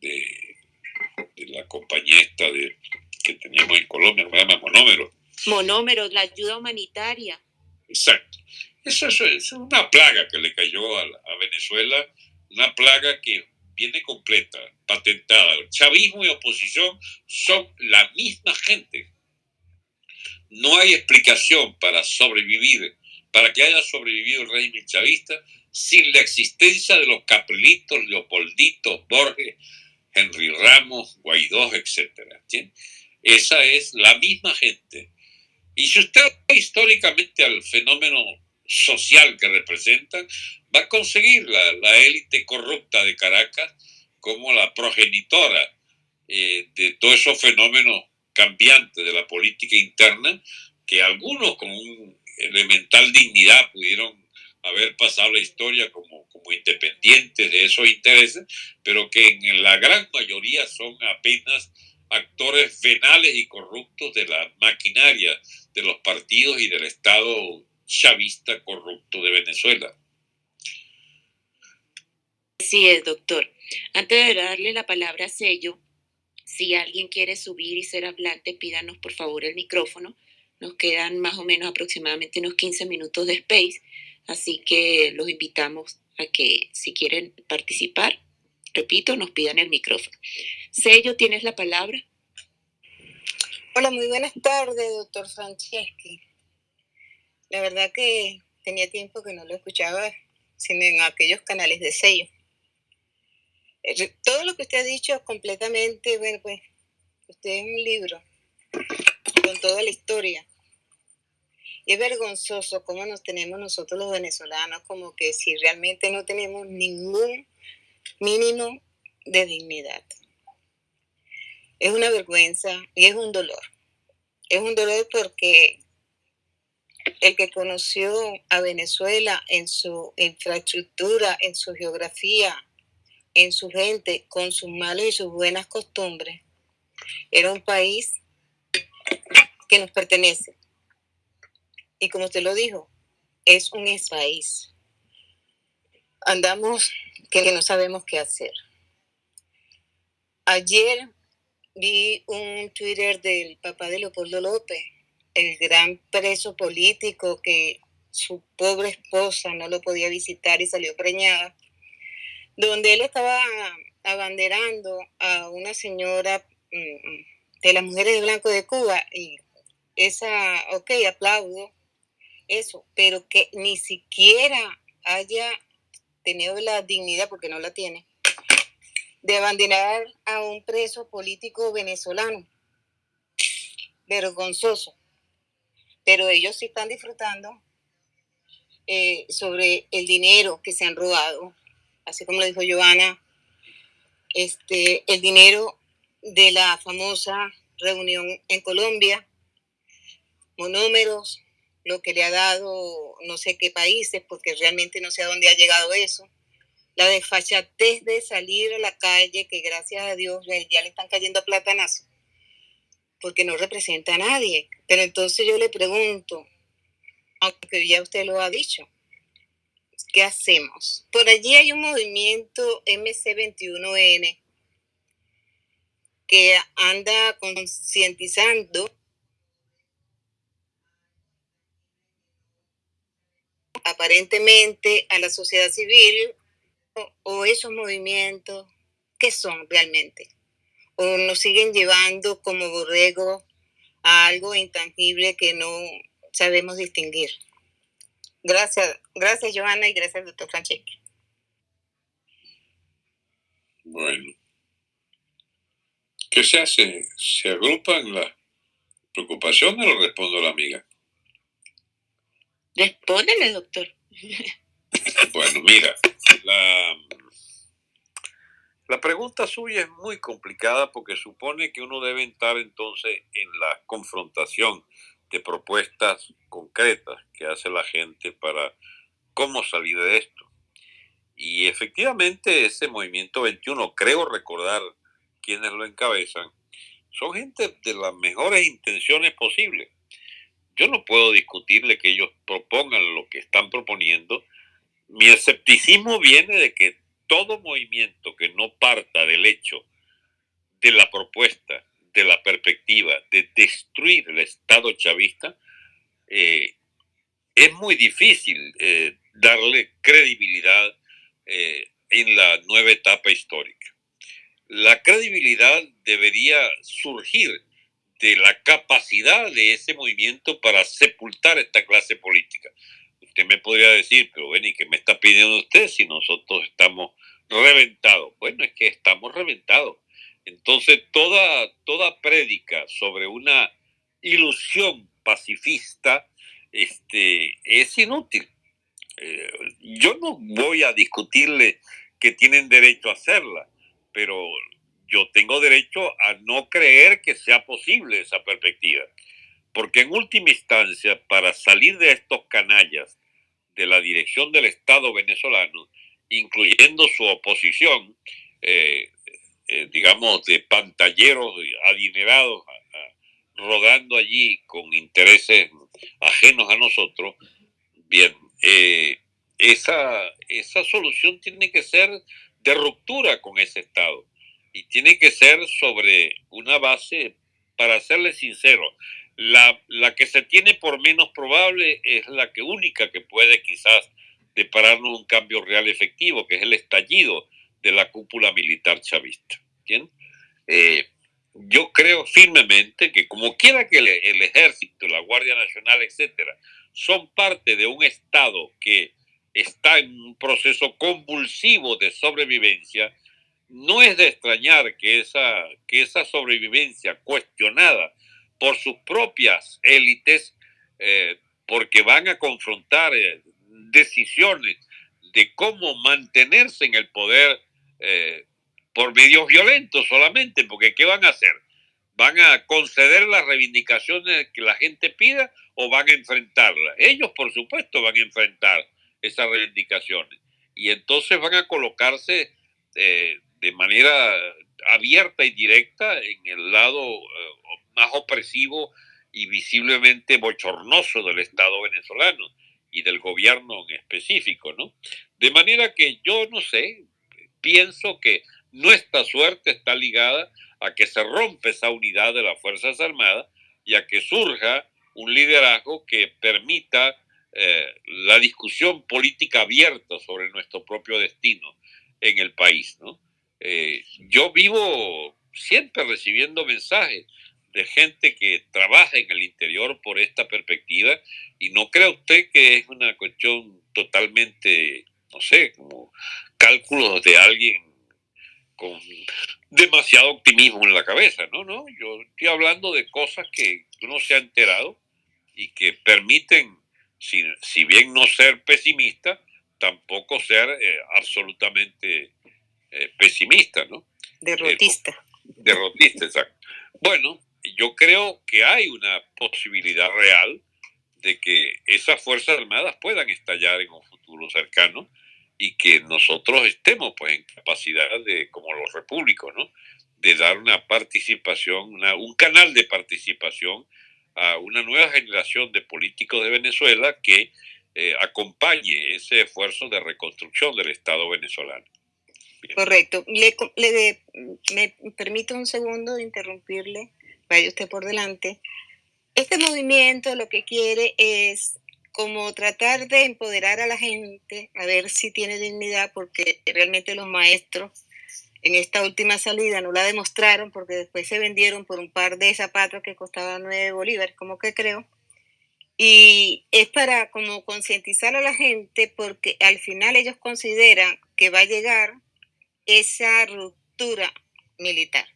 de, la compañía esta de, que teníamos en Colombia, se llama Monómero. Monómero, la ayuda humanitaria. Exacto. Eso, es una plaga que le cayó a, a Venezuela, una plaga que viene completa, patentada. Chavismo y oposición son la misma gente. No hay explicación para sobrevivir, para que haya sobrevivido el régimen chavista sin la existencia de los caprilitos, Leopolditos, Borges, Henry Ramos, Guaidó, etc. Esa es la misma gente. Y si usted históricamente al fenómeno social que representan, va a conseguir la, élite corrupta de Caracas como la progenitora eh, de todos esos fenómenos cambiantes de la política interna, que algunos con un elemental dignidad pudieron haber pasado la historia como, como independientes de esos intereses, pero que en la gran mayoría son apenas actores venales y corruptos de la maquinaria de los partidos y del Estado chavista corrupto de Venezuela. Sí es, doctor. Antes de darle la palabra a Sello, si alguien quiere subir y ser hablante, pídanos por favor el micrófono. Nos quedan más o menos aproximadamente unos 15 minutos de space, así que los invitamos a que si quieren participar, repito, nos pidan el micrófono. Sello, ¿tienes la palabra? Hola, muy buenas tardes, doctor Franceschi. La verdad que tenía tiempo que no lo escuchaba, sino en aquellos canales de sello. Todo lo que usted ha dicho completamente, bueno, pues usted es un libro con toda la historia. Y es vergonzoso cómo nos tenemos nosotros los venezolanos, como que si realmente no tenemos ningún mínimo de dignidad. Es una vergüenza y es un dolor. Es un dolor porque el que conoció a Venezuela en su infraestructura, en su geografía, en su gente, con sus malos y sus buenas costumbres, era un país que nos pertenece. Y como usted lo dijo, es un ex país. Andamos que no sabemos qué hacer. Ayer vi un Twitter del papá de Leopoldo López, el gran preso político que su pobre esposa no lo podía visitar y salió preñada, donde él estaba abanderando a una señora mm, de las mujeres de blanco de Cuba y esa, ok, aplaudo eso, pero que ni siquiera haya tenido la dignidad, porque no la tiene, de abandonar a un preso político venezolano. Vergonzoso. Pero ellos sí están disfrutando eh, sobre el dinero que se han robado, así como lo dijo Joana, este, el dinero de la famosa reunión en Colombia, monómeros, lo que le ha dado no sé qué países, porque realmente no sé a dónde ha llegado eso. La desfachatez de salir a la calle, que gracias a Dios ya le están cayendo platanazo, porque no representa a nadie. Pero entonces yo le pregunto, aunque ya usted lo ha dicho, ¿qué hacemos? Por allí hay un movimiento MC21N que anda concientizando aparentemente a la sociedad civil o, esos movimientos, ¿qué son realmente? ¿O nos siguen llevando como borrego a algo intangible que no sabemos distinguir? Gracias, gracias Joana y gracias doctor Franceschi. Bueno, ¿qué se hace? ¿Se agrupan las preocupaciones o respondo a la amiga? Respóndele, doctor. [LAUGHS] Bueno, mira, la, la pregunta suya es muy complicada porque supone que uno debe entrar entonces en la confrontación de propuestas concretas que hace la gente para cómo salir de esto. Y efectivamente ese movimiento 21, creo recordar quienes lo encabezan, son gente de las mejores intenciones posibles yo no puedo discutirle que ellos propongan lo que están proponiendo. Mi escepticismo viene de que todo movimiento que no parta del hecho de la propuesta, de la perspectiva de destruir el Estado chavista, eh, es muy difícil eh, darle credibilidad eh, en la nueva etapa histórica. La credibilidad debería surgir de la capacidad de ese movimiento para sepultar esta clase política. Usted me podría decir, pero bueno, ¿y qué me está pidiendo usted si nosotros estamos reventados? Bueno, es que estamos reventados. Entonces, toda, toda prédica sobre una ilusión pacifista este, es inútil. Eh, yo no voy a discutirle que tienen derecho a hacerla, pero yo tengo derecho a no creer que sea posible esa perspectiva. Porque en última instancia, para salir de estos canallas de la dirección del Estado venezolano, incluyendo su oposición, eh, eh, digamos, de pantalleros adinerados, rodando allí con intereses ajenos a nosotros, bien, eh, esa, esa solución tiene que ser de ruptura con ese Estado y tiene que ser sobre una base, para serle sincero, la, la, que se tiene por menos probable es la que única que puede quizás depararnos un cambio real efectivo, que es el estallido de la cúpula militar chavista. Eh, yo creo firmemente que como quiera que el, el, ejército, la Guardia Nacional, etcétera, son parte de un Estado que está en un proceso convulsivo de sobrevivencia, no es de extrañar que esa, que esa sobrevivencia cuestionada por sus propias élites, eh, porque van a confrontar eh, decisiones de cómo mantenerse en el poder eh, por medios violentos solamente, porque ¿qué van a hacer? ¿Van a conceder las reivindicaciones que la gente pida o van a enfrentarlas? Ellos, por supuesto, van a enfrentar esas reivindicaciones y entonces van a colocarse de manera abierta y directa en el lado más opresivo y visiblemente bochornoso del Estado venezolano y del gobierno en específico, ¿no? De manera que yo no sé, pienso que nuestra suerte está ligada a que se rompe esa unidad de las Fuerzas Armadas y a que surja un liderazgo que permita eh, la discusión política abierta sobre nuestro propio destino en el país, ¿no? Eh, yo vivo siempre recibiendo mensajes de gente que trabaja en el interior por esta perspectiva y no crea usted que es una cuestión totalmente, no sé, como cálculos de alguien con demasiado optimismo en la cabeza, no, no, yo estoy hablando de cosas que uno se ha enterado y que permiten, si, si bien no ser pesimista, tampoco ser eh, absolutamente eh, pesimista, ¿no? Derrotista. Eh, derrotista, exacto. Bueno, yo creo que hay una posibilidad real de que esas Fuerzas Armadas puedan estallar en un futuro cercano y que nosotros estemos pues en capacidad de, como los repúblicos, ¿no? de dar una participación, un canal de participación a una nueva generación de políticos de Venezuela que eh, acompañe ese esfuerzo de reconstrucción del Estado venezolano. Correcto. Le, le, me permite un segundo de interrumpirle, vaya usted por delante. Este movimiento lo que quiere es como tratar de empoderar a la gente, a ver si tiene dignidad, porque realmente los maestros en esta última salida no la demostraron, porque después se vendieron por un par de zapatos que costaban 9 bolívares, como que creo. Y es para como concientizar a la gente, porque al final ellos consideran que va a llegar esa ruptura militar.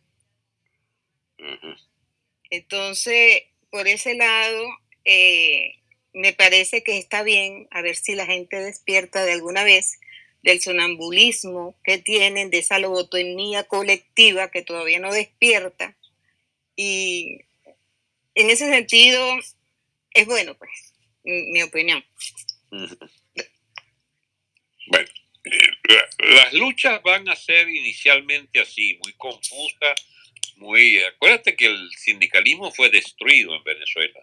Entonces, por ese lado, eh, me parece que está bien a ver si la gente despierta de alguna vez del sonambulismo que tienen, de esa lobotomía colectiva que todavía no despierta. Y en ese sentido, es bueno, pues, mi opinión. Bueno, eh, las luchas van a ser inicialmente así, muy confusas, muy... Acuérdate que el sindicalismo fue destruido en Venezuela.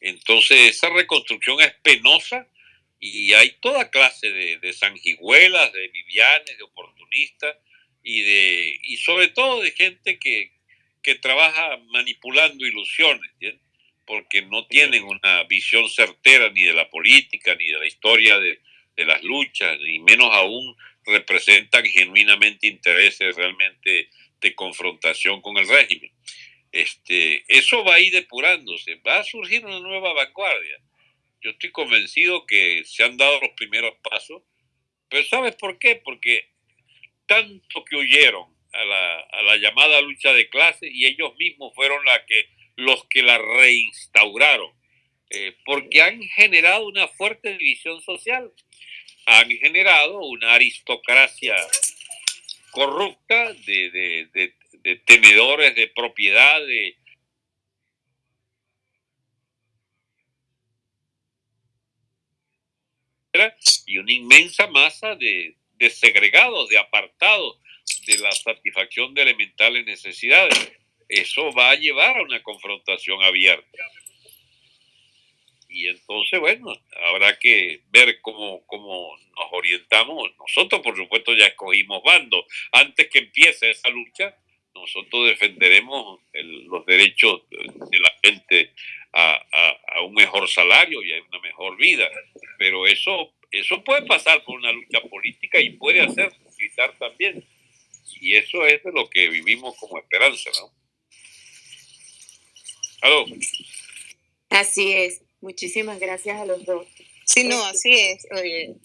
Entonces, esa reconstrucción es penosa y hay toda clase de, de de vivianes, de oportunistas y, de, y sobre todo de gente que, que trabaja manipulando ilusiones, porque no tienen una visión certera ni de la política, ni de la historia de, de las luchas, ni menos aún representan genuinamente intereses realmente de confrontación con el régimen este, eso va a ir depurándose, va a surgir una nueva vanguardia. Yo estoy convencido que se han dado los primeros pasos, pero ¿sabes por qué? Porque tanto que huyeron a la, a la llamada lucha de clases y ellos mismos fueron la que, los que la reinstauraron, eh, porque han generado una fuerte división social, han generado una aristocracia corrupta de, de, de, de tenedores de propiedad, y una inmensa masa de, de segregados, de apartados de la satisfacción de elementales necesidades. Eso va a llevar a una confrontación abierta. Y entonces, bueno, habrá que ver cómo, cómo nos orientamos. Nosotros, por supuesto, ya escogimos bando. Antes que empiece esa lucha, nosotros defenderemos los derechos de la gente a, un mejor salario y a una mejor vida. Pero eso, eso puede pasar por una lucha política y puede hacer quitar también. Y eso es de lo que vivimos como esperanza, ¿no? ¿Aló? Así es. Muchísimas gracias a los dos. Sí, no, así es. Oye,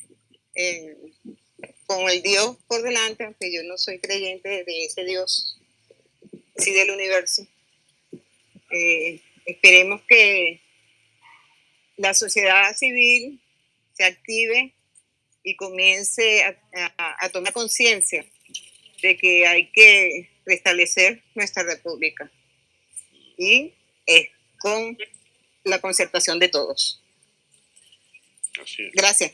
eh, con el Dios por delante, aunque yo no soy creyente de ese Dios sí del universo. Eh, esperemos que la sociedad civil se active y comience a, tomar conciencia de que hay que restablecer nuestra república. Y es con la concertación de todos. Gracias.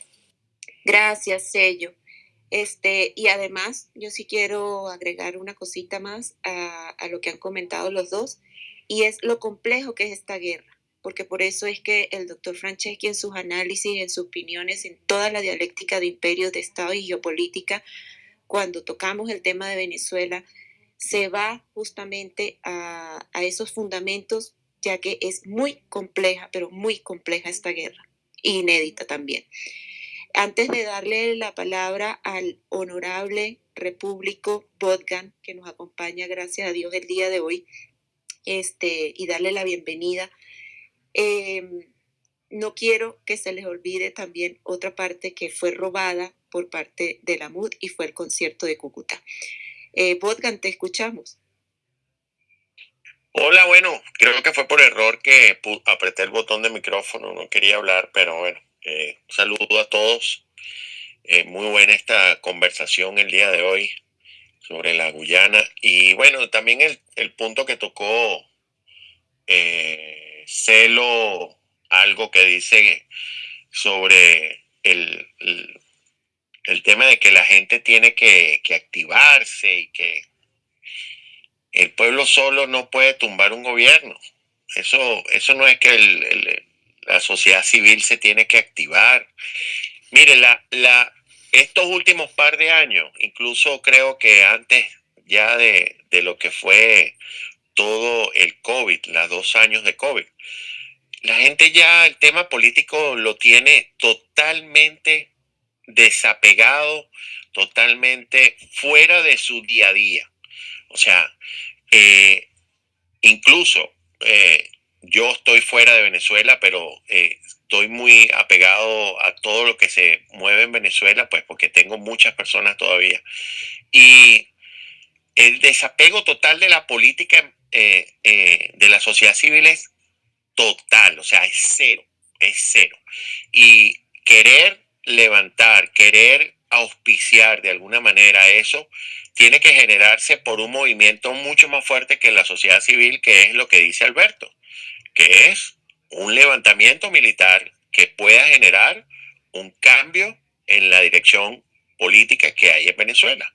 Gracias, Sello. Este, y además, yo sí quiero agregar una cosita más a, a, lo que han comentado los dos, y es lo complejo que es esta guerra, porque por eso es que el doctor Franceschi en sus análisis, en sus opiniones, en toda la dialéctica de imperios, de Estado y geopolítica, cuando tocamos el tema de Venezuela, se va justamente a, a esos fundamentos, ya que es muy compleja, pero muy compleja esta guerra, inédita también. Antes de darle la palabra al honorable repúblico Bodgan, que nos acompaña, gracias a Dios, el día de hoy, este, y darle la bienvenida. Em, no quiero que se les olvide también otra parte que fue robada por parte de la MUD y fue el concierto de Cúcuta. Eh, te escuchamos. Hola, bueno, creo que fue por error que apreté el botón de micrófono, no quería hablar, pero bueno, eh, saludo a todos. Eh, muy buena esta conversación el día de hoy sobre la Guyana. Y bueno, también el, punto que tocó eh, Celo, algo que dice sobre el, el, tema de que la gente tiene que, que activarse y que el pueblo solo no puede tumbar un gobierno. Eso, eso no es que la sociedad civil se tiene que activar. Mire, la, la, estos últimos par de años, incluso creo que antes ya de, de lo que fue todo el COVID, los dos años de COVID, la gente ya el tema político lo tiene totalmente desapegado, totalmente fuera de su día a día. O sea, eh, incluso eh, yo estoy fuera de Venezuela, pero eh, estoy muy apegado a todo lo que se mueve en Venezuela, pues porque tengo muchas personas todavía. Y el desapego total de la política de la sociedad civil es total, o sea, es cero, es cero. Y querer levantar, querer auspiciar de alguna manera eso, tiene que generarse por un movimiento mucho más fuerte que la sociedad civil, que es lo que dice Alberto, que es un levantamiento militar que pueda generar un cambio en la dirección política que hay en Venezuela.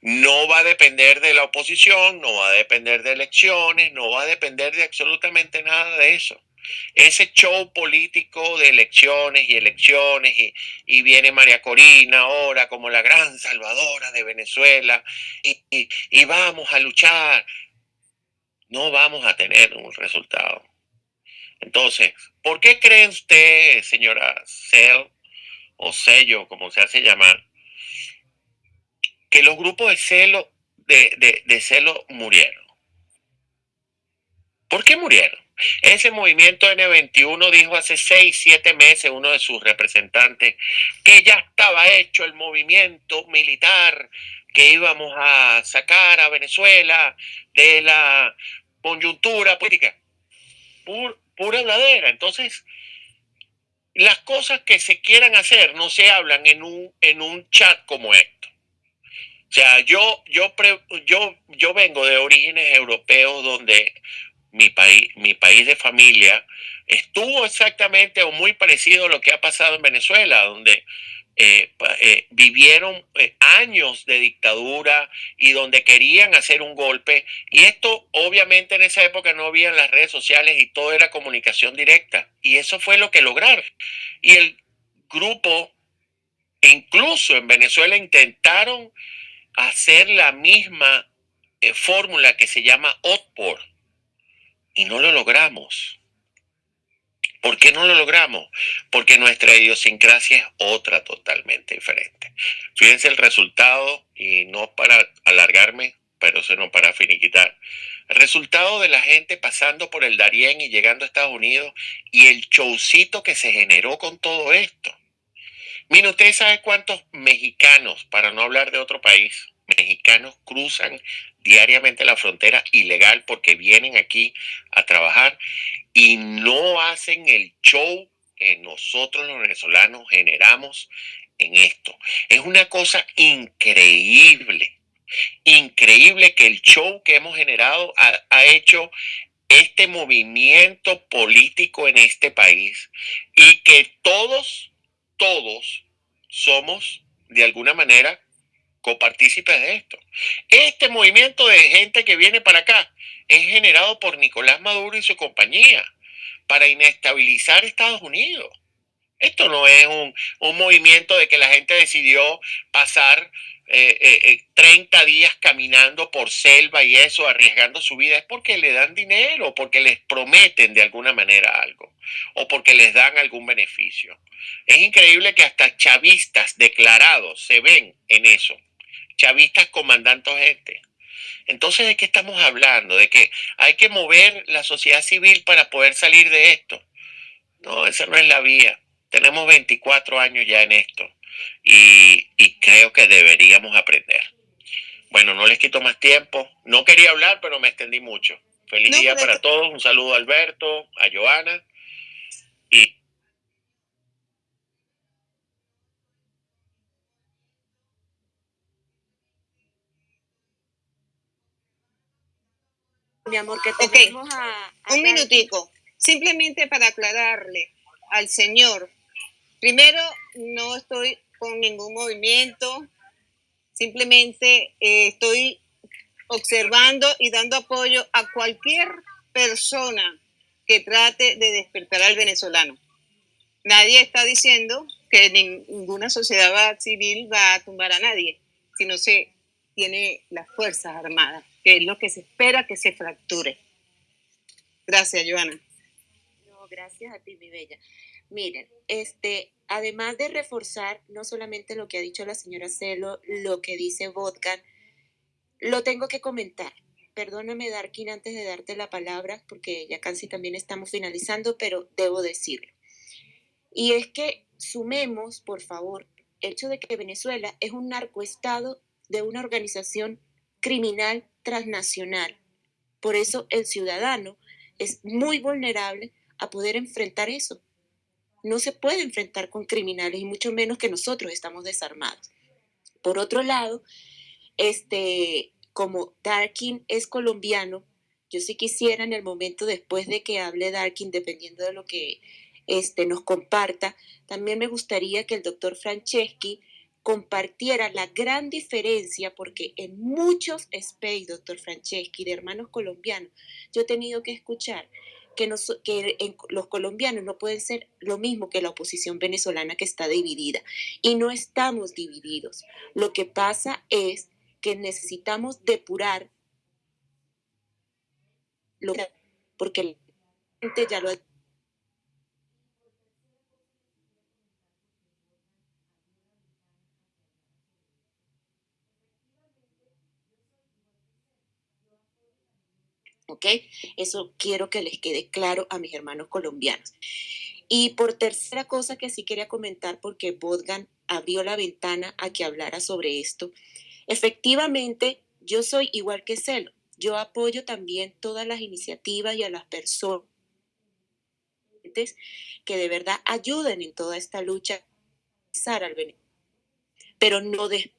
No va a depender de la oposición, no va a depender de elecciones, no va a depender de absolutamente nada de eso ese show político de elecciones y elecciones y, viene María Corina ahora como la gran salvadora de Venezuela y, y, vamos a luchar, no vamos a tener un resultado. Entonces, ¿por qué cree usted, señora Cel o Sello, como se hace llamar, que los grupos de celo, de, de celo murieron? ¿Por qué murieron? Ese movimiento N21 dijo hace seis, siete meses uno de sus representantes que ya estaba hecho el movimiento militar que íbamos a sacar a Venezuela de la coyuntura política. pura habladera. Entonces, las cosas que se quieran hacer no se hablan en un, en un chat como esto. O sea, yo, yo, yo, yo vengo de orígenes europeos donde mi país, mi país de familia, estuvo exactamente o muy parecido a lo que ha pasado en Venezuela, donde eh, eh, vivieron eh, años de dictadura y donde querían hacer un golpe. Y esto obviamente en esa época no había las redes sociales y todo era comunicación directa. Y eso fue lo que lograron. Y el grupo, incluso en Venezuela, intentaron hacer la misma fórmula que se llama OTPOR y no lo logramos. ¿Por qué no lo logramos? Porque nuestra idiosincrasia es otra totalmente diferente. Fíjense el resultado, y no para alargarme, pero sino para finiquitar. El resultado de la gente pasando por el Darién y llegando a Estados Unidos y el showcito que se generó con todo esto. Mire, ¿usted sabe cuántos mexicanos, para no hablar de otro país, mexicanos cruzan diariamente la frontera ilegal porque vienen aquí a trabajar y no hacen el show que nosotros los venezolanos generamos en esto. Es una cosa increíble, increíble que el show que hemos generado ha, ha hecho este movimiento político en este país y que todos, todos somos de alguna manera copartícipes de esto. Este movimiento de gente que viene para acá es generado por Nicolás Maduro y su compañía para inestabilizar Estados Unidos. Esto no es un, movimiento de que la gente decidió pasar 30 eh, eh, eh, días caminando por selva y eso, arriesgando su vida. Es porque le dan dinero, porque les prometen de alguna manera algo o porque les dan algún beneficio. Es increíble que hasta chavistas declarados se ven en eso chavistas comandando gente. Entonces, ¿de qué estamos hablando? De que hay que mover la sociedad civil para poder salir de esto. No, esa no es la vía. Tenemos 24 años ya en esto y, creo que deberíamos aprender. Bueno, no les quito más tiempo. No quería hablar, pero me extendí mucho. Feliz día para todos. Un saludo a Alberto, a Joana y mi amor, que tenemos a, Un minutico, simplemente para aclararle al señor. Primero, no estoy con ningún movimiento, simplemente eh, estoy observando y dando apoyo a cualquier persona que trate de despertar al venezolano. Nadie está diciendo que ninguna sociedad civil va a tumbar a nadie, si no se tiene las Fuerzas Armadas que es lo que se espera que se fracture. Gracias, Joana. No, gracias a ti, mi bella. Miren, este, además de reforzar no solamente lo que ha dicho la señora Celo, lo que dice Vodkan, lo tengo que comentar. Perdóname, Darkin, antes de darte la palabra, porque ya casi también estamos finalizando, pero debo decirlo. Y es que sumemos, por favor, el hecho de que Venezuela es un narcoestado de una organización criminal transnacional. Por eso el ciudadano es muy vulnerable a poder enfrentar eso. No se puede enfrentar con criminales y mucho menos que nosotros estamos desarmados. Por otro lado, este, como Darkin es colombiano, yo sí quisiera en el momento después de que hable Darkin, dependiendo de lo que este, nos comparta, también me gustaría que el doctor Franceschi compartiera la gran diferencia, porque en muchos space, doctor Franceschi, de hermanos colombianos, yo he tenido que escuchar que, que los colombianos no pueden ser lo mismo que la oposición venezolana que está dividida. Y no estamos divididos. Lo que pasa es que necesitamos depurar lo porque la gente ya lo ha ¿ok? Eso quiero que les quede claro a mis hermanos colombianos. Y por tercera cosa que sí quería comentar, porque Bodgan abrió la ventana a que hablara sobre esto, efectivamente yo soy igual que Celo. Yo apoyo también todas las iniciativas y a las personas que de verdad ayuden en toda esta lucha al pero no de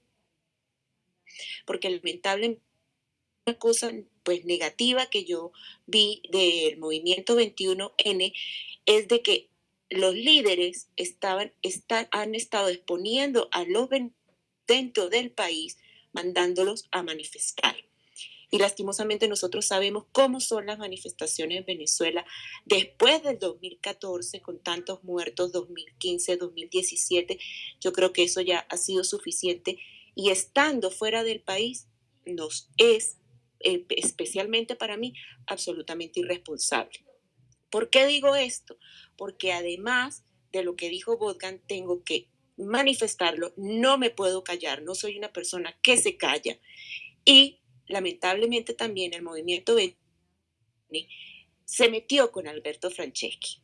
porque lamentablemente cosa pues negativa que yo vi del movimiento 21N es de que los líderes estaban, están, han estado exponiendo a los dentro del país, mandándolos a manifestar. Y lastimosamente nosotros sabemos cómo son las manifestaciones en Venezuela después del 2014, con tantos muertos, 2015, 2017. Yo creo que eso ya ha sido suficiente. Y estando fuera del país, nos es eh, especialmente para mí, absolutamente irresponsable. ¿Por qué digo esto? Porque además de lo que dijo Bodgan, tengo que manifestarlo, no me puedo callar, no soy una persona que se calla. Y lamentablemente también el movimiento se metió con Alberto Franceschi.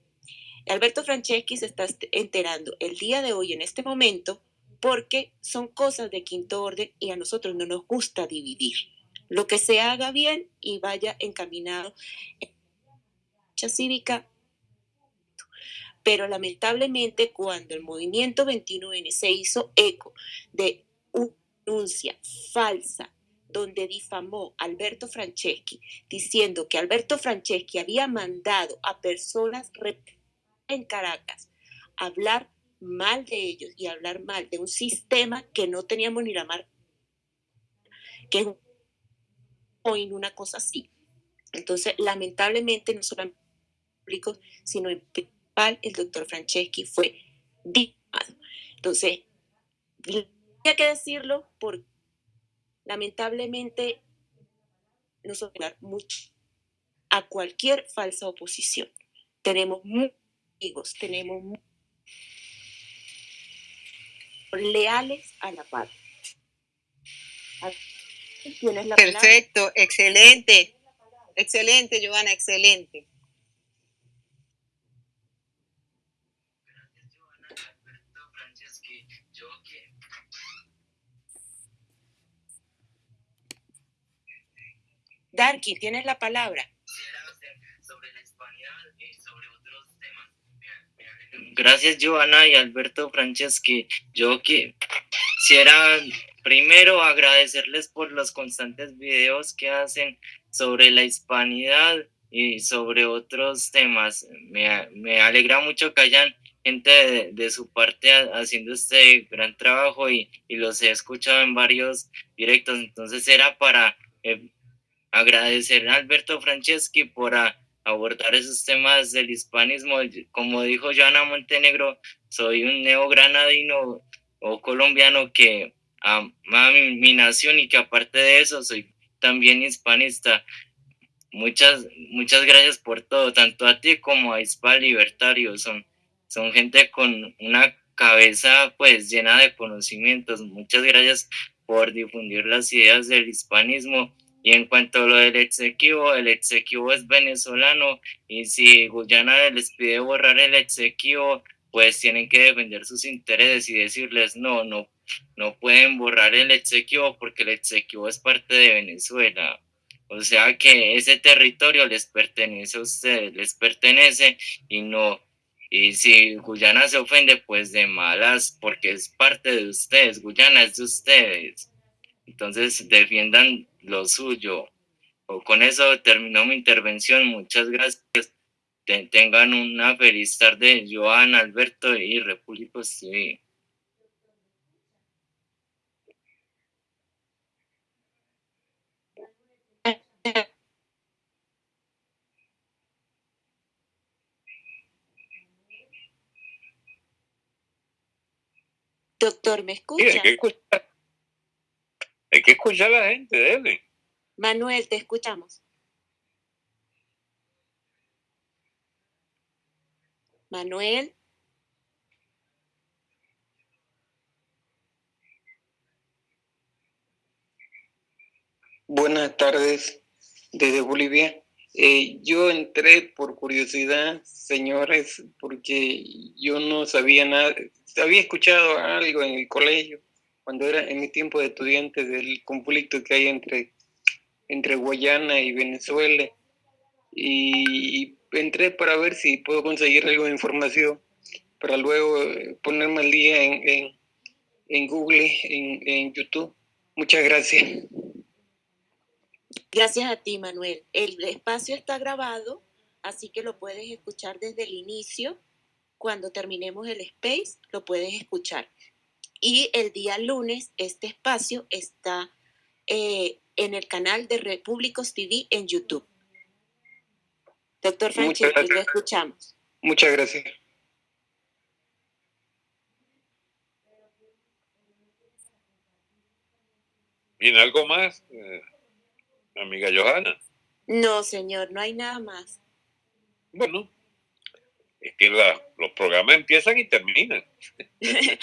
Alberto Franceschi se está enterando el día de hoy, en este momento, porque son cosas de quinto orden y a nosotros no nos gusta dividir lo que se haga bien y vaya encaminado en la cívica. Pero lamentablemente cuando el movimiento 21N se hizo eco de una denuncia falsa donde difamó a Alberto Franceschi, diciendo que Alberto Franceschi había mandado a personas en Caracas hablar mal de ellos y hablar mal de un sistema que no teníamos ni la marca, que es o en una cosa así. Entonces, lamentablemente, no solamente público, sino en principal, el doctor Franceschi fue difamado. Entonces, hay que decirlo porque lamentablemente nos obligar mucho a cualquier falsa oposición. Tenemos muchos amigos, tenemos leales a la paz tienes la Perfecto, excelente. Excelente, Joana, excelente. Darky, tienes la palabra. Gracias, Joana y Alberto Franceschi. Yo quisiera primero agradecerles por los constantes videos que hacen sobre la hispanidad y sobre otros temas. Me, alegra mucho que hayan gente de, su parte haciendo este gran trabajo y, los he escuchado en varios directos. Entonces era para eh, agradecer a Alberto Franceschi por abordar esos temas del hispanismo. Como dijo Joana Montenegro, soy un neogranadino o colombiano que ama mi, nación y que aparte de eso soy también hispanista. Muchas, muchas gracias por todo, tanto a ti como a Hispal Libertario. Son, son gente con una cabeza pues llena de conocimientos. Muchas gracias por difundir las ideas del hispanismo y en cuanto a lo del exequivo, el exequivo es venezolano y si Guyana les pide borrar el exequivo, pues tienen que defender sus intereses y decirles no, no, no pueden borrar el exequivo porque el exequivo es parte de Venezuela. O sea que ese territorio les pertenece a ustedes, les pertenece y no. Y si Guyana se ofende, pues de malas, porque es parte de ustedes, Guyana es de ustedes. Entonces defiendan lo suyo. O con eso terminó mi intervención. Muchas gracias. tengan una feliz tarde, Joan, Alberto y República TV. Doctor, ¿me escucha? Hay que escuchar a la gente, debe. Manuel, te escuchamos. Manuel. Buenas tardes desde Bolivia. Eh, yo entré por curiosidad, señores, porque yo no sabía nada. Había escuchado algo en el colegio cuando era en mi tiempo de estudiante del conflicto que hay entre, entre Guayana y Venezuela. Y, entré para ver si puedo conseguir algo de información para luego eh, ponerme al día en, en, Google, en, en YouTube. Muchas gracias. Gracias a ti, Manuel. El espacio está grabado, así que lo puedes escuchar desde el inicio. Cuando terminemos el space, lo puedes escuchar. Y el día lunes este espacio está eh, en el canal de Repúblicos TV en YouTube. Doctor Francesco, lo escuchamos. Muchas gracias. ¿Viene algo más, eh, amiga Johanna? No, señor, no hay nada más. Bueno, es que los programas empiezan y terminan. [LAUGHS]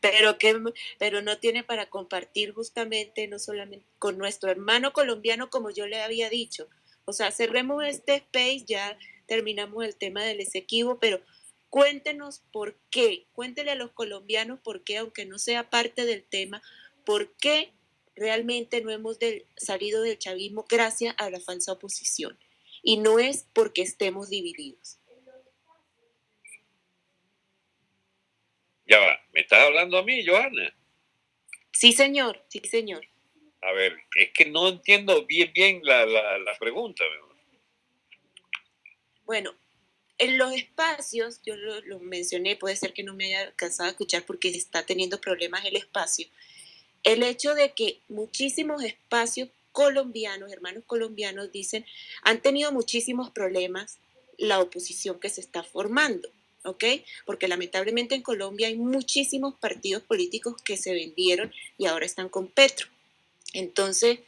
pero, que, pero no tiene para compartir justamente, no solamente con nuestro hermano colombiano, como yo le había dicho. O sea, cerremos este space, ya terminamos el tema del Esequibo, pero cuéntenos por qué, cuéntele a los colombianos por qué, aunque no sea parte del tema, por qué realmente no hemos salido del chavismo gracias a la falsa oposición. Y no es porque estemos divididos. Ya va, ¿me estás hablando a mí, Johanna? Sí, señor, sí, señor. A ver, es que no entiendo bien, bien la, pregunta. Bueno, en los espacios, yo lo, mencioné, puede ser que no me haya alcanzado a escuchar porque está teniendo problemas el espacio. El hecho de que muchísimos espacios colombianos, hermanos colombianos, dicen, han tenido muchísimos problemas la oposición que se está formando. ¿ok? Porque lamentablemente en Colombia hay muchísimos partidos políticos que se vendieron y ahora están con Petro. Entonces,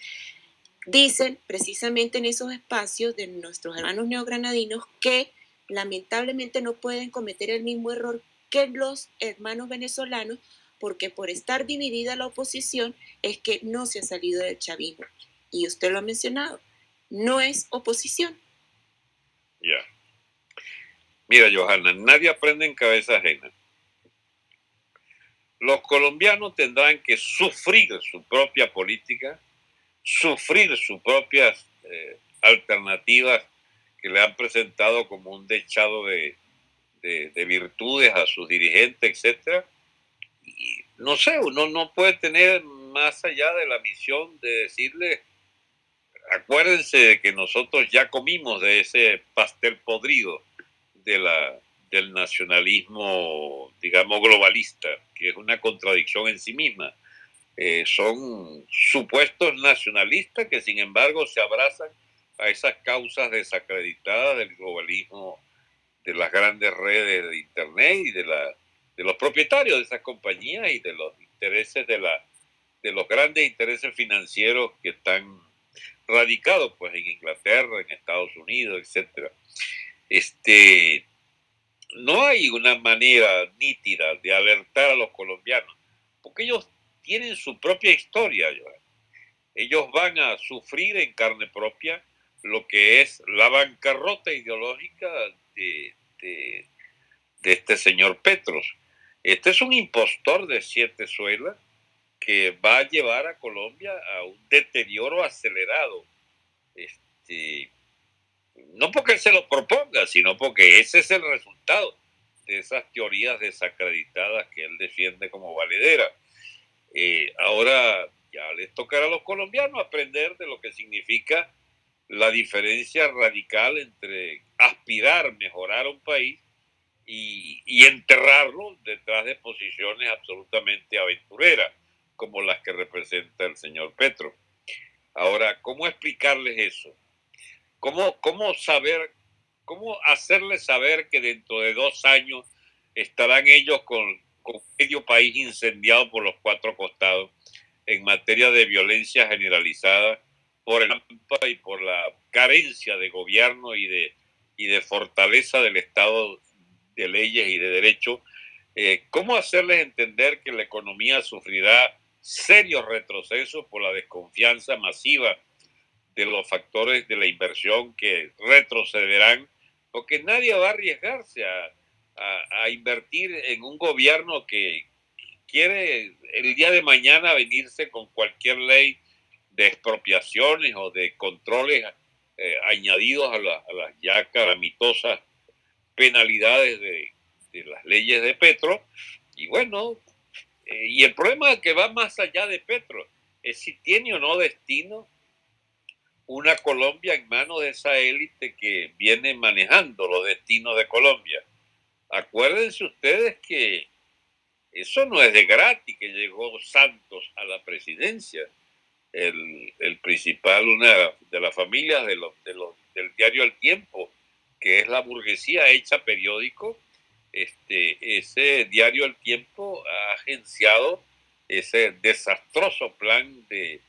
dicen precisamente en esos espacios de nuestros hermanos neogranadinos que lamentablemente no pueden cometer el mismo error que los hermanos venezolanos porque por estar dividida la oposición es que no se ha salido del chavismo. Y usted lo ha mencionado, no es oposición. Ya. Mira, Johanna, nadie aprende en cabeza ajena. Los colombianos tendrán que sufrir su propia política, sufrir sus propias eh, alternativas que le han presentado como un dechado de, de, virtudes a sus dirigentes, etc. No sé, uno no puede tener más allá de la misión de decirle, acuérdense de que nosotros ya comimos de ese pastel podrido de la, del nacionalismo, digamos, globalista, que es una contradicción en sí misma. Eh, son supuestos nacionalistas que sin embargo se abrazan a esas causas desacreditadas del globalismo, de las grandes redes de Internet y de, la, de los propietarios de esas compañías y de los intereses de, la, de los grandes intereses financieros que están radicados pues, en Inglaterra, en Estados Unidos, etc. Este, no hay una manera nítida de alertar a los colombianos, porque ellos tienen su propia historia. Ellos van a sufrir en carne propia lo que es la bancarrota ideológica de, de, este señor Petros. Este es un impostor de siete suelas que va a llevar a Colombia a un deterioro acelerado. Este, no porque él se lo proponga, sino porque ese es el resultado de esas teorías desacreditadas que él defiende como valedera. Eh, ahora ya les tocará a los colombianos aprender de lo que significa la diferencia radical entre aspirar, mejorar un país y, y, enterrarlo detrás de posiciones absolutamente aventureras, como las que representa el señor Petro. Ahora, ¿cómo explicarles eso? ¿Cómo, cómo saber, cómo hacerles saber que dentro de dos años estarán ellos con, con medio país incendiado por los cuatro costados en materia de violencia generalizada? por el y por la carencia de gobierno y de, y de fortaleza del Estado de leyes y de derecho, eh, ¿cómo hacerles entender que la economía sufrirá serios retrocesos por la desconfianza masiva de los factores de la inversión que retrocederán? Porque nadie va a arriesgarse a, a, a invertir en un gobierno que quiere el día de mañana venirse con cualquier ley de expropiaciones o de controles eh, añadidos a, las ya calamitosas penalidades de, las leyes de Petro. Y bueno, eh, y el problema que va más allá de Petro, es si tiene o no destino una Colombia en manos de esa élite que viene manejando los destinos de Colombia. Acuérdense ustedes que eso no es de gratis que llegó Santos a la presidencia el, principal, una de las familias de los, del diario El Tiempo, que es la burguesía hecha periódico, este, ese diario El Tiempo ha agenciado ese desastroso plan de,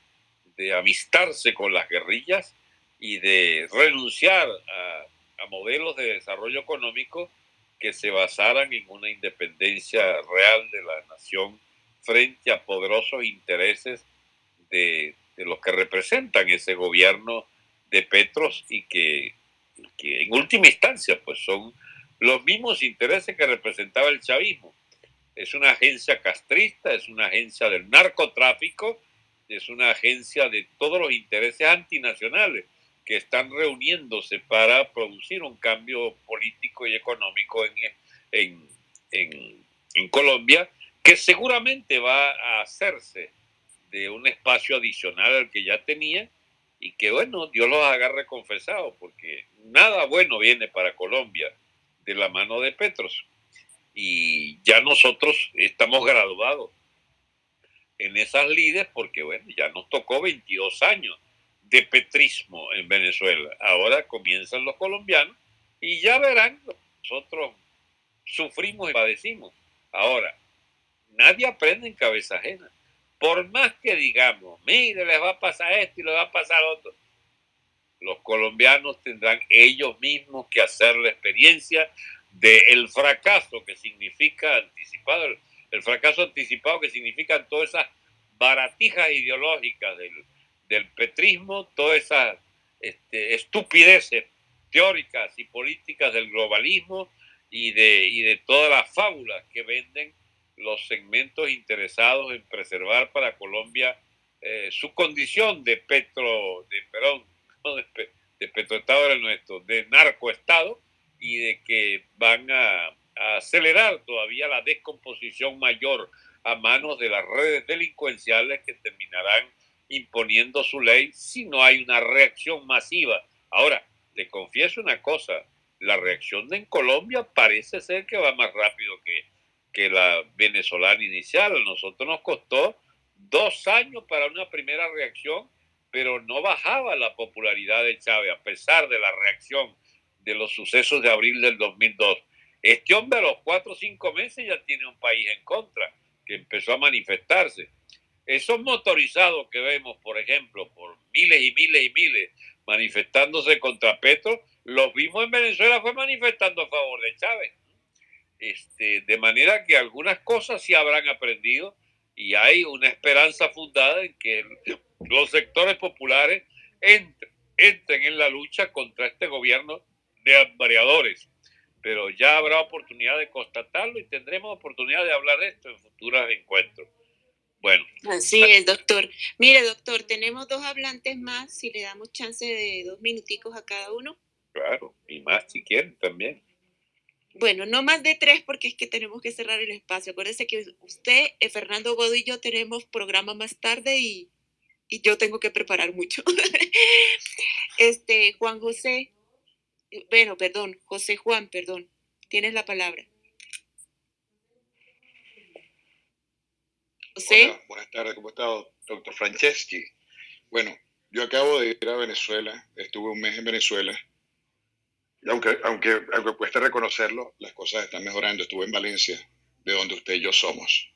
de amistarse con las guerrillas y de renunciar a, a modelos de desarrollo económico que se basaran en una independencia real de la nación frente a poderosos intereses de, los que representan ese gobierno de Petros y que, en última instancia pues son los mismos intereses que representaba el chavismo. Es una agencia castrista, es una agencia del narcotráfico, es una agencia de todos los intereses antinacionales que están reuniéndose para producir un cambio político y económico en, en, en Colombia, que seguramente va a hacerse de un espacio adicional al que ya tenía y que bueno, Dios los agarre confesados porque nada bueno viene para Colombia de la mano de Petros. Y ya nosotros estamos graduados en esas líderes porque bueno, ya nos tocó 22 años de petrismo en Venezuela. Ahora comienzan los colombianos y ya verán, nosotros sufrimos y padecimos. Ahora, nadie aprende en cabeza ajena por más que digamos, mire, les va a pasar esto y les va a pasar otro, los colombianos tendrán ellos mismos que hacer la experiencia del fracaso que significa anticipar el fracaso anticipado que significan todas esas baratijas ideológicas del, petrismo, todas esas este, estupideces teóricas y políticas del globalismo y de todas las fábulas que venden los segmentos interesados en preservar para Colombia eh, su condición de petro, de Perón, [LAUGHS] de, de petroestado era nuestro, de narcoestado y de que van a, a, acelerar todavía la descomposición mayor a manos de las redes delincuenciales que terminarán imponiendo su ley si no hay una reacción masiva. Ahora, te confieso una cosa, la reacción en Colombia parece ser que va más rápido que, que la venezolana inicial. A nosotros nos costó dos años para una primera reacción, pero no bajaba la popularidad de Chávez a pesar de la reacción de los sucesos de abril del 2002. Este hombre a los cuatro o cinco meses ya tiene un país en contra, que empezó a manifestarse. Esos motorizados que vemos, por ejemplo, por miles y miles y miles manifestándose contra Petro, los vimos en Venezuela fue manifestando a favor de Chávez. Este, de manera que algunas cosas sí habrán aprendido y hay una esperanza fundada en que los sectores populares entren, entren en la lucha contra este gobierno de variadores. Pero ya habrá oportunidad de constatarlo y tendremos oportunidad de hablar de esto en futuros encuentros. Bueno. Así es, doctor. Mire, doctor, tenemos dos hablantes más, si le damos chance de dos minuticos a cada uno. Claro, y más si quieren también. Bueno, no más de tres porque es que tenemos que cerrar el espacio. Acuérdese que usted, eh, Fernando Godo y yo tenemos programa más tarde y, yo tengo que preparar mucho. [LAUGHS] este, Juan José, bueno, perdón, José Juan, perdón, tienes la palabra. José. Hola, buenas tardes, ¿cómo está, doctor Franceschi? Bueno, yo acabo de ir a Venezuela, estuve un mes en Venezuela aunque, aunque, aunque cueste reconocerlo, las cosas están mejorando. Estuve en Valencia, de donde usted y yo somos.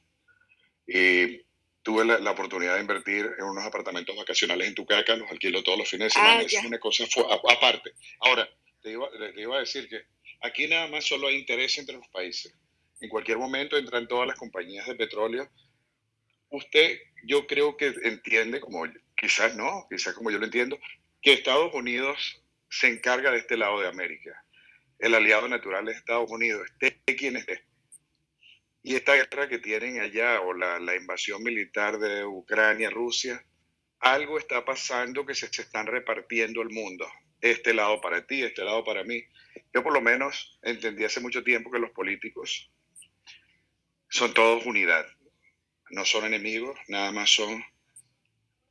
Y tuve la, oportunidad de invertir en unos apartamentos vacacionales en Tucaca, los alquilo todos los fines de semana. Ah, es una cosa aparte. Ahora, te iba, te iba a decir que aquí nada más solo hay interés entre los países. En cualquier momento entran todas las compañías de petróleo. Usted, yo creo que entiende, como quizás no, quizás como yo lo entiendo, que Estados Unidos se encarga de este lado de América. El aliado natural es Estados Unidos, esté quien esté. Y esta guerra que tienen allá, o la, invasión militar de Ucrania, Rusia, algo está pasando que se, están repartiendo el mundo. Este lado para ti, este lado para mí. Yo por lo menos entendí hace mucho tiempo que los políticos son todos unidad. No son enemigos, nada más son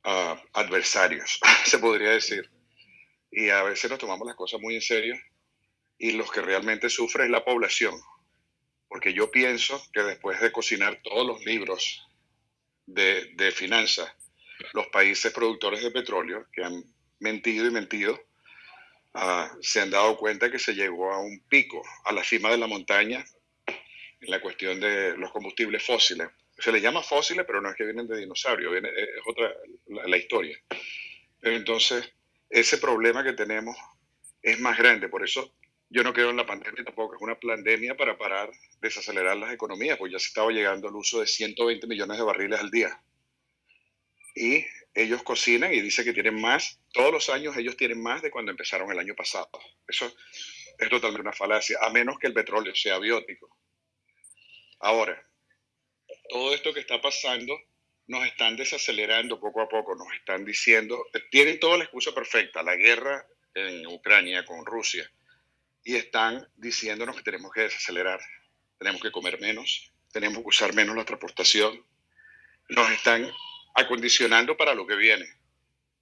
uh, adversarios, [LAUGHS] se podría decir y a veces nos tomamos las cosas muy en serio y los que realmente sufren es la población. Porque yo pienso que después de cocinar todos los libros de, de finanzas, los países productores de petróleo que han mentido y mentido, uh, se han dado cuenta que se llegó a un pico, a la cima de la montaña, en la cuestión de los combustibles fósiles. Se les llama fósiles, pero no es que vienen de dinosaurios, viene, es otra la, la historia. Entonces, ese problema que tenemos es más grande. Por eso yo no creo en la pandemia tampoco. Es una pandemia para parar, desacelerar las economías, pues ya se estaba llegando al uso de 120 millones de barriles al día. Y ellos cocinan y dicen que tienen más. Todos los años ellos tienen más de cuando empezaron el año pasado. Eso es totalmente una falacia, a menos que el petróleo sea biótico. Ahora, todo esto que está pasando nos están desacelerando poco a poco, nos están diciendo, tienen toda la excusa perfecta, la guerra en Ucrania con Rusia, y están diciéndonos que tenemos que desacelerar, tenemos que comer menos, tenemos que usar menos la transportación, nos están acondicionando para lo que viene.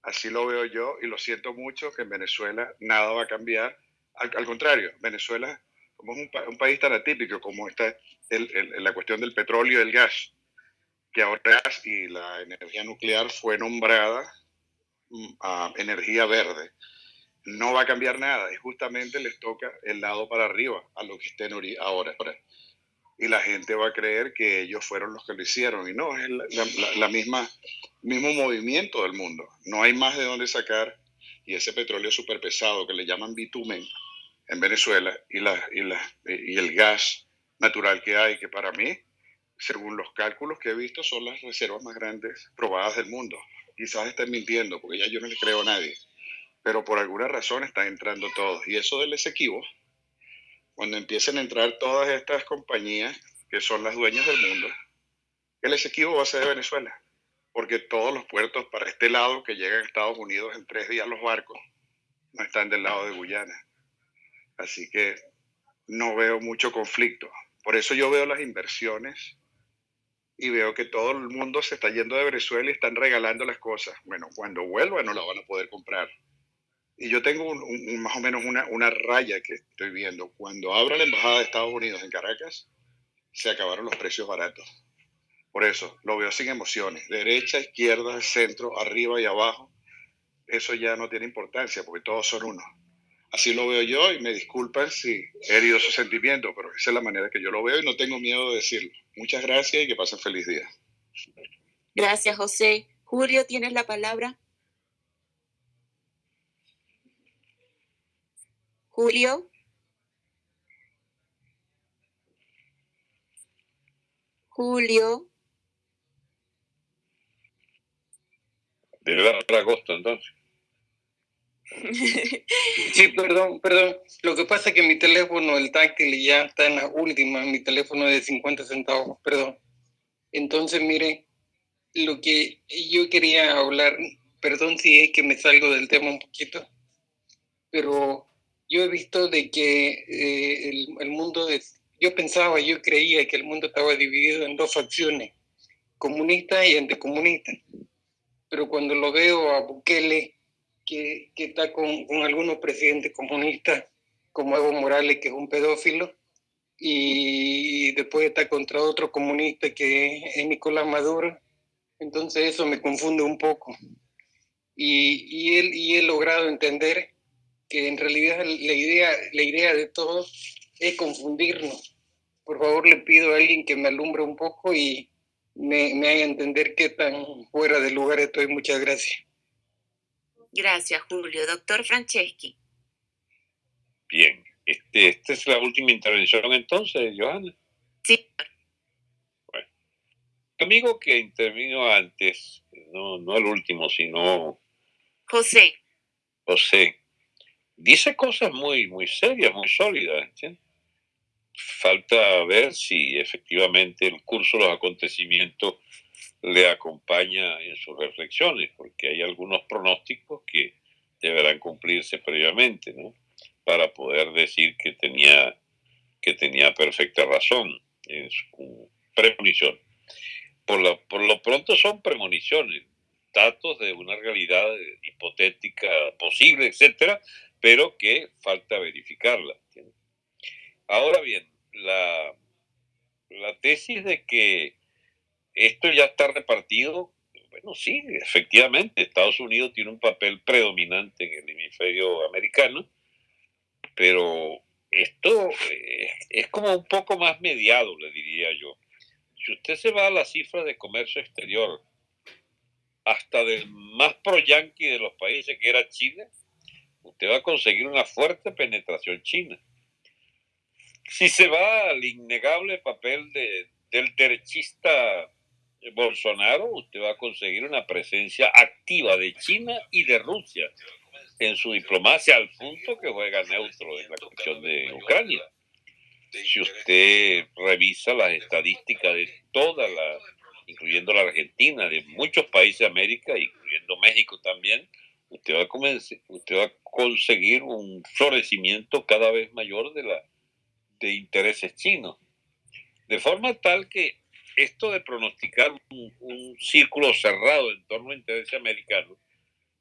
Así lo veo yo y lo siento mucho que en Venezuela nada va a cambiar. Al, contrario, Venezuela, como es un, país tan atípico como está la cuestión del petróleo y el gas, que ahora y la energía nuclear fue nombrada a energía verde. No va a cambiar nada y justamente les toca el lado para arriba a lo que estén ahora. Y la gente va a creer que ellos fueron los que lo hicieron y no, es la, la, misma mismo movimiento del mundo. No hay más de dónde sacar y ese petróleo súper pesado que le llaman bitumen en Venezuela y, la, y, la, y el gas natural que hay, que para mí según los cálculos que he visto, son las reservas más grandes probadas del mundo. Quizás estén mintiendo, porque ya yo no le creo a nadie, pero por alguna razón están entrando todos. Y eso del Esequibo, cuando empiecen a entrar todas estas compañías que son las dueñas del mundo, el Esequibo va a ser de Venezuela, porque todos los puertos para este lado que llegan a Estados Unidos en tres días los barcos no están del lado de Guyana. Así que no veo mucho conflicto. Por eso yo veo las inversiones y veo que todo el mundo se está yendo de Venezuela y están regalando las cosas. Bueno, cuando vuelva no la van a poder comprar. Y yo tengo más o menos una, una raya que estoy viendo. Cuando abra la embajada de Estados Unidos en Caracas, se acabaron los precios baratos. Por eso, lo veo sin emociones. Derecha, izquierda, centro, arriba y abajo. Eso ya no tiene importancia porque todos son uno. Así lo veo yo y me disculpan si he herido su sentimiento, pero esa es la manera que yo lo veo y no tengo miedo de decirlo. Muchas gracias y que pasen feliz día. Gracias, José. Julio, ¿tienes la palabra? Julio. Julio. De dar agosto entonces. Sí, perdón, perdón. Lo que pasa es que mi teléfono, el táctil, ya está en la última, mi teléfono de 50 centavos, perdón. Entonces, mire, lo que yo quería hablar, perdón si es que me salgo del tema un poquito, pero yo he visto de que eh, el, el, mundo, de, yo pensaba, yo creía que el mundo estaba dividido en dos facciones, comunista y anticomunista. Pero cuando lo veo a Bukele, que, está con, con, algunos presidentes comunistas, como Evo Morales, que es un pedófilo, y después está contra otro comunista que es Nicolás Maduro. Entonces eso me confunde un poco. Y, y, él, y he logrado entender que en realidad la idea, la idea de todos es confundirnos. Por favor, le pido a alguien que me alumbre un poco y me, me haga entender qué tan fuera de lugar estoy. Muchas gracias. Gracias, Julio. Doctor Franceschi. Bien, este, esta es la última intervención entonces, Johanna. Sí. Bueno, amigo que intervino antes, no, no el último, sino... José. José. Dice cosas muy, muy serias, muy sólidas. Falta ver si efectivamente el curso de los acontecimientos le acompaña en sus reflexiones, porque hay algunos pronósticos que deberán cumplirse previamente, ¿no? Para poder decir que tenía, que tenía perfecta razón en su premonición. Por lo, por lo pronto son premoniciones, datos de una realidad hipotética posible, etcétera, pero que falta verificarla. Ahora bien, la, la tesis de que esto ya está repartido. Bueno, sí, efectivamente, Estados Unidos tiene un papel predominante en el hemisferio americano, pero esto es, como un poco más mediado, le diría yo. Si usted se va a la cifra de comercio exterior, hasta del más pro-yanqui de los países que era China, usted va a conseguir una fuerte penetración china. Si se va al innegable papel de, del derechista Bolsonaro, usted va a conseguir una presencia activa de China y de Rusia en su diplomacia al punto que juega neutro en la cuestión de Ucrania. Si usted revisa las estadísticas de toda la, incluyendo la Argentina, de muchos países de América, incluyendo México también, usted va a, usted va a conseguir un florecimiento cada vez mayor de, la, de intereses chinos. De forma tal que esto de pronosticar un, círculo cerrado en torno a intereses americanos,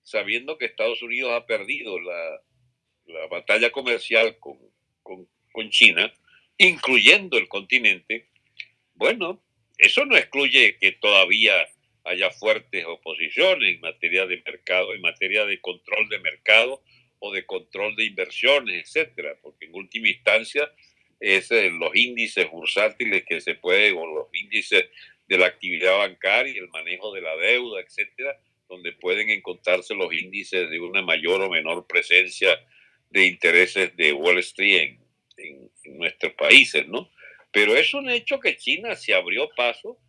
sabiendo que Estados Unidos ha perdido la, la batalla comercial con, con, con, China, incluyendo el continente, bueno, eso no excluye que todavía haya fuertes oposiciones en materia de mercado, en materia de control de mercado o de control de inversiones, etcétera, porque en última instancia es los índices bursátiles que se pueden, o los índices de la actividad bancaria, el manejo de la deuda, etcétera, donde pueden encontrarse los índices de una mayor o menor presencia de intereses de Wall Street en nuestros países, ¿no? Pero es un hecho que China se abrió paso,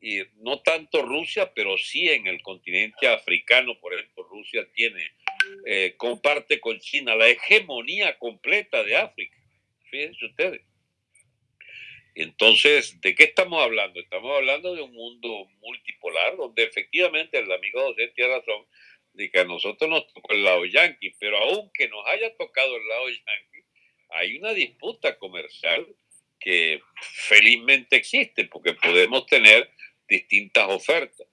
y no tanto Rusia, pero sí en el continente africano, por ejemplo, Rusia tiene, eh, comparte con China la hegemonía completa de África. Fíjense ustedes. Entonces, ¿de qué estamos hablando? Estamos hablando de un mundo multipolar, donde efectivamente el amigo José tiene razón, de que a nosotros nos tocó el lado yanqui, pero aunque nos haya tocado el lado yanqui, hay una disputa comercial que felizmente existe, porque podemos tener distintas ofertas.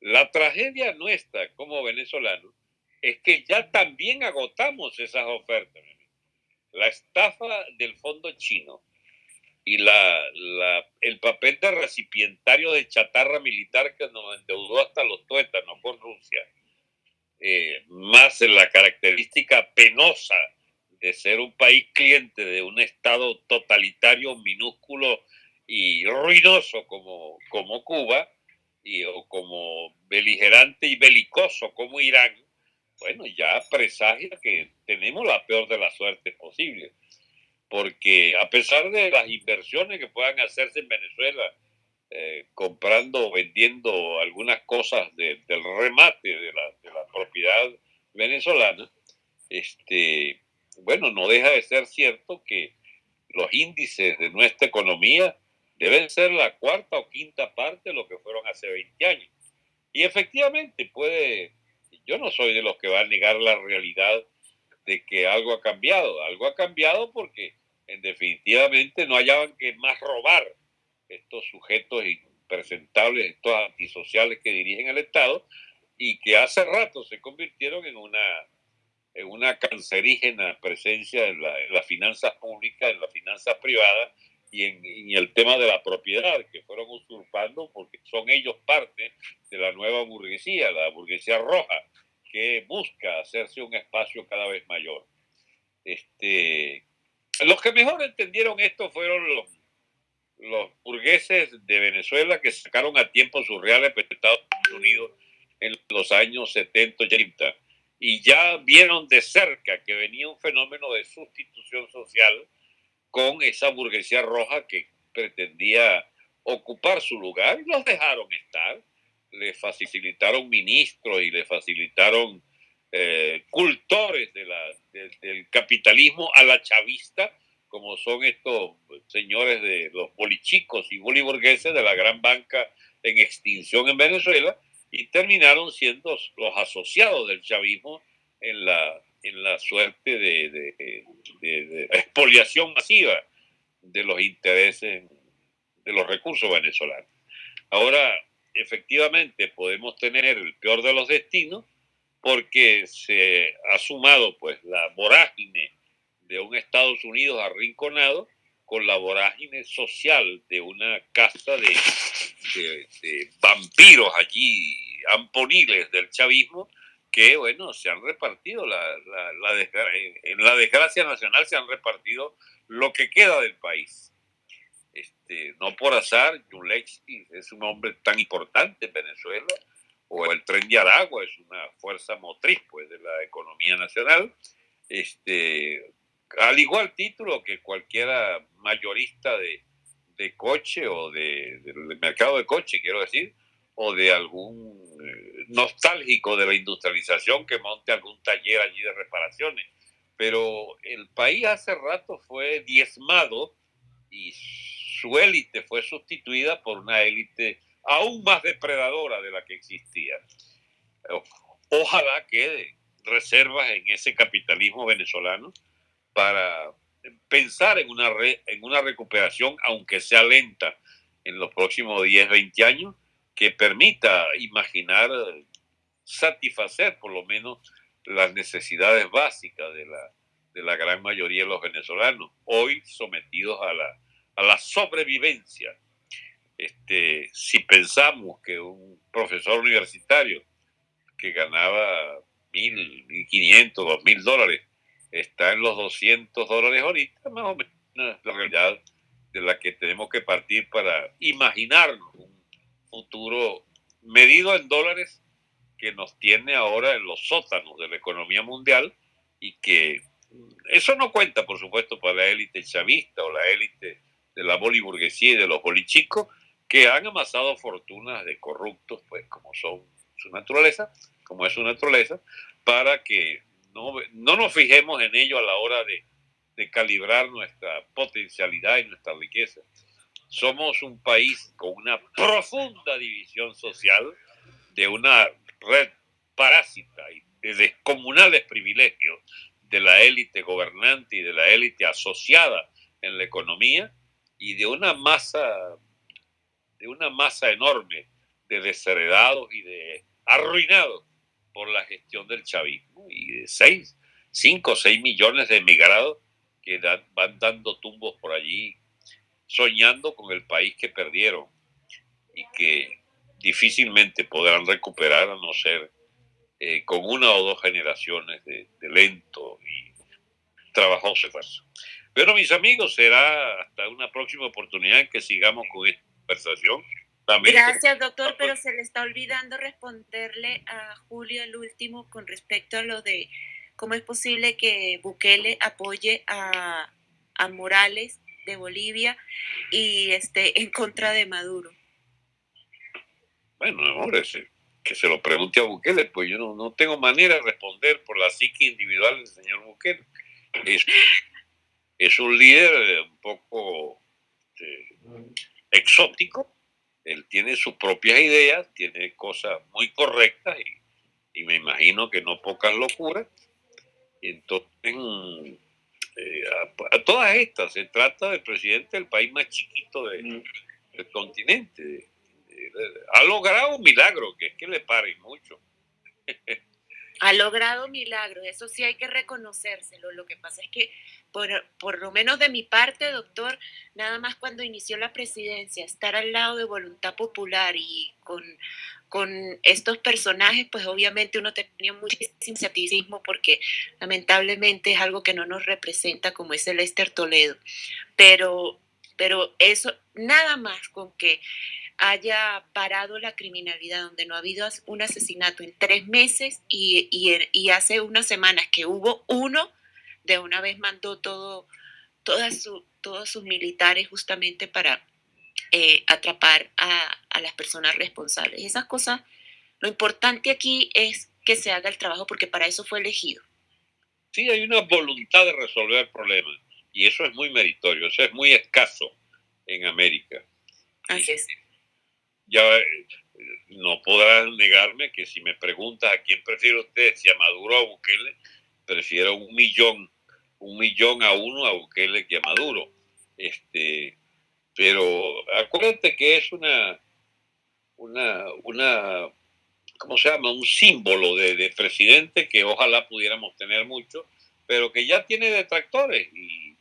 La tragedia nuestra como venezolanos es que ya también agotamos esas ofertas. La estafa del fondo chino y la, el papel de recipientario de chatarra militar que nos endeudó hasta los tuétanos con Rusia, eh, más la característica penosa de ser un país cliente de un Estado totalitario, minúsculo y ruidoso como, como Cuba, y, o como beligerante y belicoso como Irán, bueno, ya presagia que tenemos la peor de las suertes posible. Porque a pesar de las inversiones que puedan hacerse en Venezuela, eh, comprando o vendiendo algunas cosas del remate de la, de la propiedad venezolana, este, bueno, no deja de ser cierto que los índices de nuestra economía deben ser la cuarta o quinta parte de lo que fueron hace 20 años. Y efectivamente puede, yo no soy de los que va a negar la realidad de que algo ha cambiado. Algo ha cambiado porque en definitivamente no hallaban que más robar estos sujetos impresentables, estos antisociales que dirigen el Estado y que hace rato se convirtieron en una en una cancerígena presencia en, la, las finanzas públicas, en las finanzas privadas y en, el tema de la propiedad, que fueron usurpando porque son ellos parte de la nueva burguesía, la burguesía roja, que busca hacerse un espacio cada vez mayor. Este, los que mejor entendieron esto fueron los, los burgueses de Venezuela que sacaron a tiempo sus reales de Estados Unidos en los años 70 y 80 y ya vieron de cerca que venía un fenómeno de sustitución social con esa burguesía roja que pretendía ocupar su lugar y los dejaron estar. Le facilitaron ministros y le facilitaron eh, cultores del capitalismo a la chavista, como son estos señores de los bolichicos y boliburgueses de la gran banca en extinción en Venezuela, y terminaron siendo los asociados del chavismo en la, en la suerte de, expoliación masiva de los intereses de los recursos venezolanos. Ahora, efectivamente, podemos tener el peor de los destinos porque se ha sumado pues la vorágine de un Estados Unidos arrinconado con la vorágine social de una casta de, de, vampiros allí, amponiles del chavismo, que, bueno, se han repartido, la, la, en la desgracia nacional se han repartido lo que queda del país. Este, no por azar, Yulexi es un hombre tan importante en Venezuela, o el tren de Aragua es una fuerza motriz pues, de la economía nacional. Este, al igual título que cualquiera mayorista de, de coche o de, del mercado de coche, quiero decir, o de algún eh, nostálgico de la industrialización que monte algún taller allí de reparaciones. Pero el país hace rato fue diezmado y su élite fue sustituida por una élite aún más depredadora de la que existía. Ojalá quede reservas en ese capitalismo venezolano para pensar en una, en una recuperación, aunque sea lenta, en los próximos 10, 20 años, que permita imaginar satisfacer por lo menos las necesidades básicas de la, de la gran mayoría de los venezolanos, hoy sometidos a la, a la sobrevivencia. Este, si pensamos que un profesor universitario que ganaba mil, mil quinientos, dos mil dólares, está en los 200 dólares ahorita, más o menos la realidad de la que tenemos que partir para imaginarnos futuro medido en dólares que nos tiene ahora en los sótanos de la economía mundial y que eso no cuenta, por supuesto, para la élite chavista o la élite de la boliburguesía y de los bolichicos que han amasado fortunas de corruptos, pues como son su naturaleza, como es su naturaleza, para que no, no nos fijemos en ello a la hora de, de calibrar nuestra potencialidad y nuestra riqueza. Somos un país con una profunda división social, de una red parásita y de descomunales privilegios de la élite gobernante y de la élite asociada en la economía y de una masa de una masa enorme de desheredados y de arruinados por la gestión del chavismo y de seis, cinco o seis millones de emigrados que van dando tumbos por allí, soñando con el país que perdieron y que difícilmente podrán recuperar a no ser eh, con una o dos generaciones de, lento y trabajoso esfuerzo. Pero mis amigos, será hasta una próxima oportunidad que sigamos con esta conversación. Gracias, doctor, pero se le está olvidando responderle a Julio el último con respecto a lo de cómo es posible que Bukele apoye a, a Morales de Bolivia y esté en contra de Maduro. Bueno, amor, ese, que se lo pregunte a Bukele, pues yo no, no tengo manera de responder por la psique individual del señor Bukele. Es, es un líder un poco este, exótico, él tiene sus propias ideas, tiene cosas muy correctas y, y me imagino que no pocas locuras. Entonces, eh, a, todas estas se trata del presidente del país más chiquito del continente ha logrado un milagro, que es que le pare mucho. ha logrado milagro, eso sí hay que reconocérselo. Lo que pasa es que, por, por, lo menos de mi parte, doctor, nada más cuando inició la presidencia, estar al lado de voluntad popular y con, con estos personajes, pues obviamente uno tenía muchísimo escepticismo porque lamentablemente es algo que no nos representa como es el Esther Toledo. Pero, pero eso, nada más con que haya parado la criminalidad, donde no ha habido un asesinato en tres meses y, y, hace unas semanas que hubo uno, de una vez mandó todo, todas todos sus militares justamente para eh, atrapar a, a las personas responsables. Esas cosas, lo importante aquí es que se haga el trabajo porque para eso fue elegido. Sí, hay una voluntad de resolver problemas y eso es muy meritorio, eso es muy escaso en América. Así es ya eh, no podrás negarme que si me preguntas a quién prefiere usted, si a Maduro o a Bukele, prefiero un millón, un millón a uno a Bukele que a Maduro. Este, pero acuérdate que es una, una, una, ¿cómo se llama? Un símbolo de, de presidente que ojalá pudiéramos tener mucho, pero que ya tiene detractores y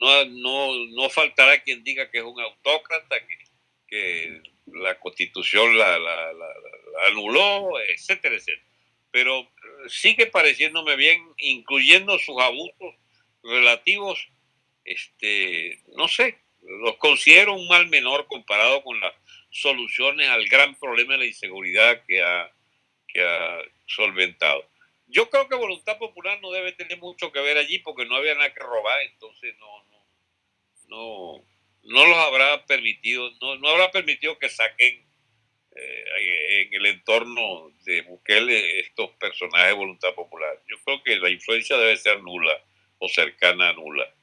no, no, no faltará quien diga que es un autócrata, que, la constitución la, anuló, etcétera, etcétera. Pero sigue pareciéndome bien, incluyendo sus abusos relativos, este, no sé, los considero un mal menor comparado con las soluciones al gran problema de la inseguridad que ha, que ha solventado. Yo creo que Voluntad Popular no debe tener mucho que ver allí porque no había nada que robar, entonces no, no, no, no los habrá permitido, no, no habrá permitido que saquen eh, en el entorno de Bukele estos personajes de voluntad popular. Yo creo que la influencia debe ser nula o cercana a nula.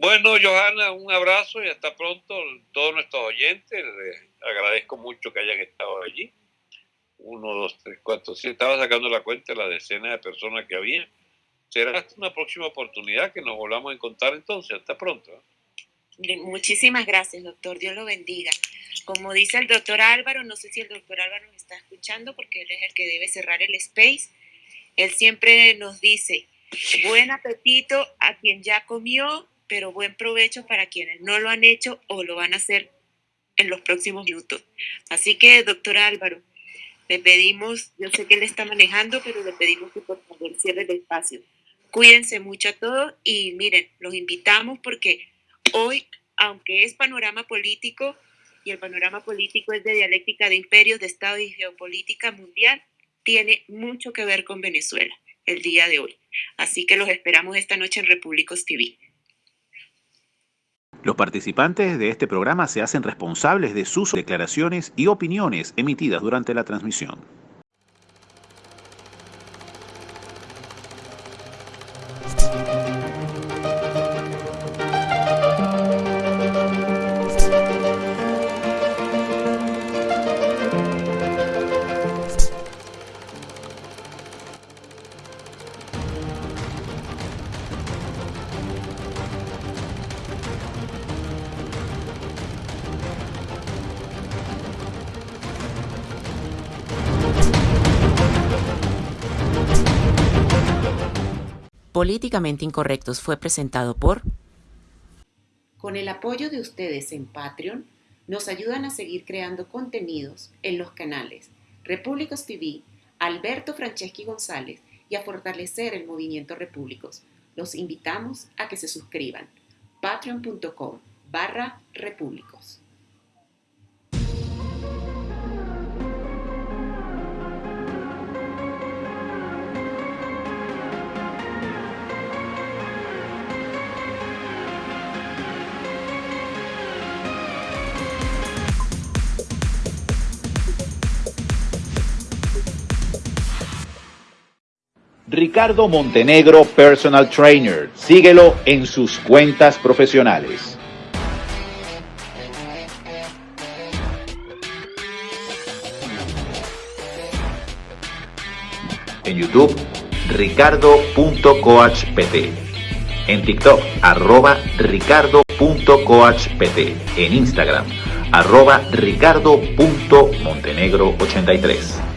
Bueno, Johanna, un abrazo y hasta pronto todos nuestros oyentes. Les agradezco mucho que hayan estado allí. Uno, dos, tres, cuatro, sí, estaba sacando la cuenta de la decena de personas que había. Será hasta una próxima oportunidad que nos volvamos a encontrar entonces. Hasta pronto. Muchísimas gracias, doctor. Dios lo bendiga. Como dice el doctor Álvaro, no sé si el doctor Álvaro nos está escuchando porque él es el que debe cerrar el space. Él siempre nos dice, buen apetito a quien ya comió, pero buen provecho para quienes no lo han hecho o lo van a hacer en los próximos minutos. Así que, doctor Álvaro, le pedimos, yo sé que él está manejando, pero le pedimos que por favor cierre el espacio. Cuídense mucho a todos y miren, los invitamos porque Hoy, aunque es panorama político, y el panorama político es de dialéctica de imperios, de Estado y geopolítica mundial, tiene mucho que ver con Venezuela el día de hoy. Así que los esperamos esta noche en Repúblicos TV. Los participantes de este programa se hacen responsables de sus declaraciones y opiniones emitidas durante la transmisión. Incorrectos fue presentado por... Con el apoyo de ustedes en Patreon, nos ayudan a seguir creando contenidos en los canales Repúblicos TV, Alberto Franceschi González y a fortalecer el movimiento Repúblicos. Los invitamos a que se suscriban. patreon.com barra repúblicos. Ricardo Montenegro Personal Trainer. Síguelo en sus cuentas profesionales. En YouTube, ricardo.coachpt. En TikTok, arroba ricardo.coachpt. En Instagram, arroba ricardo.montenegro83.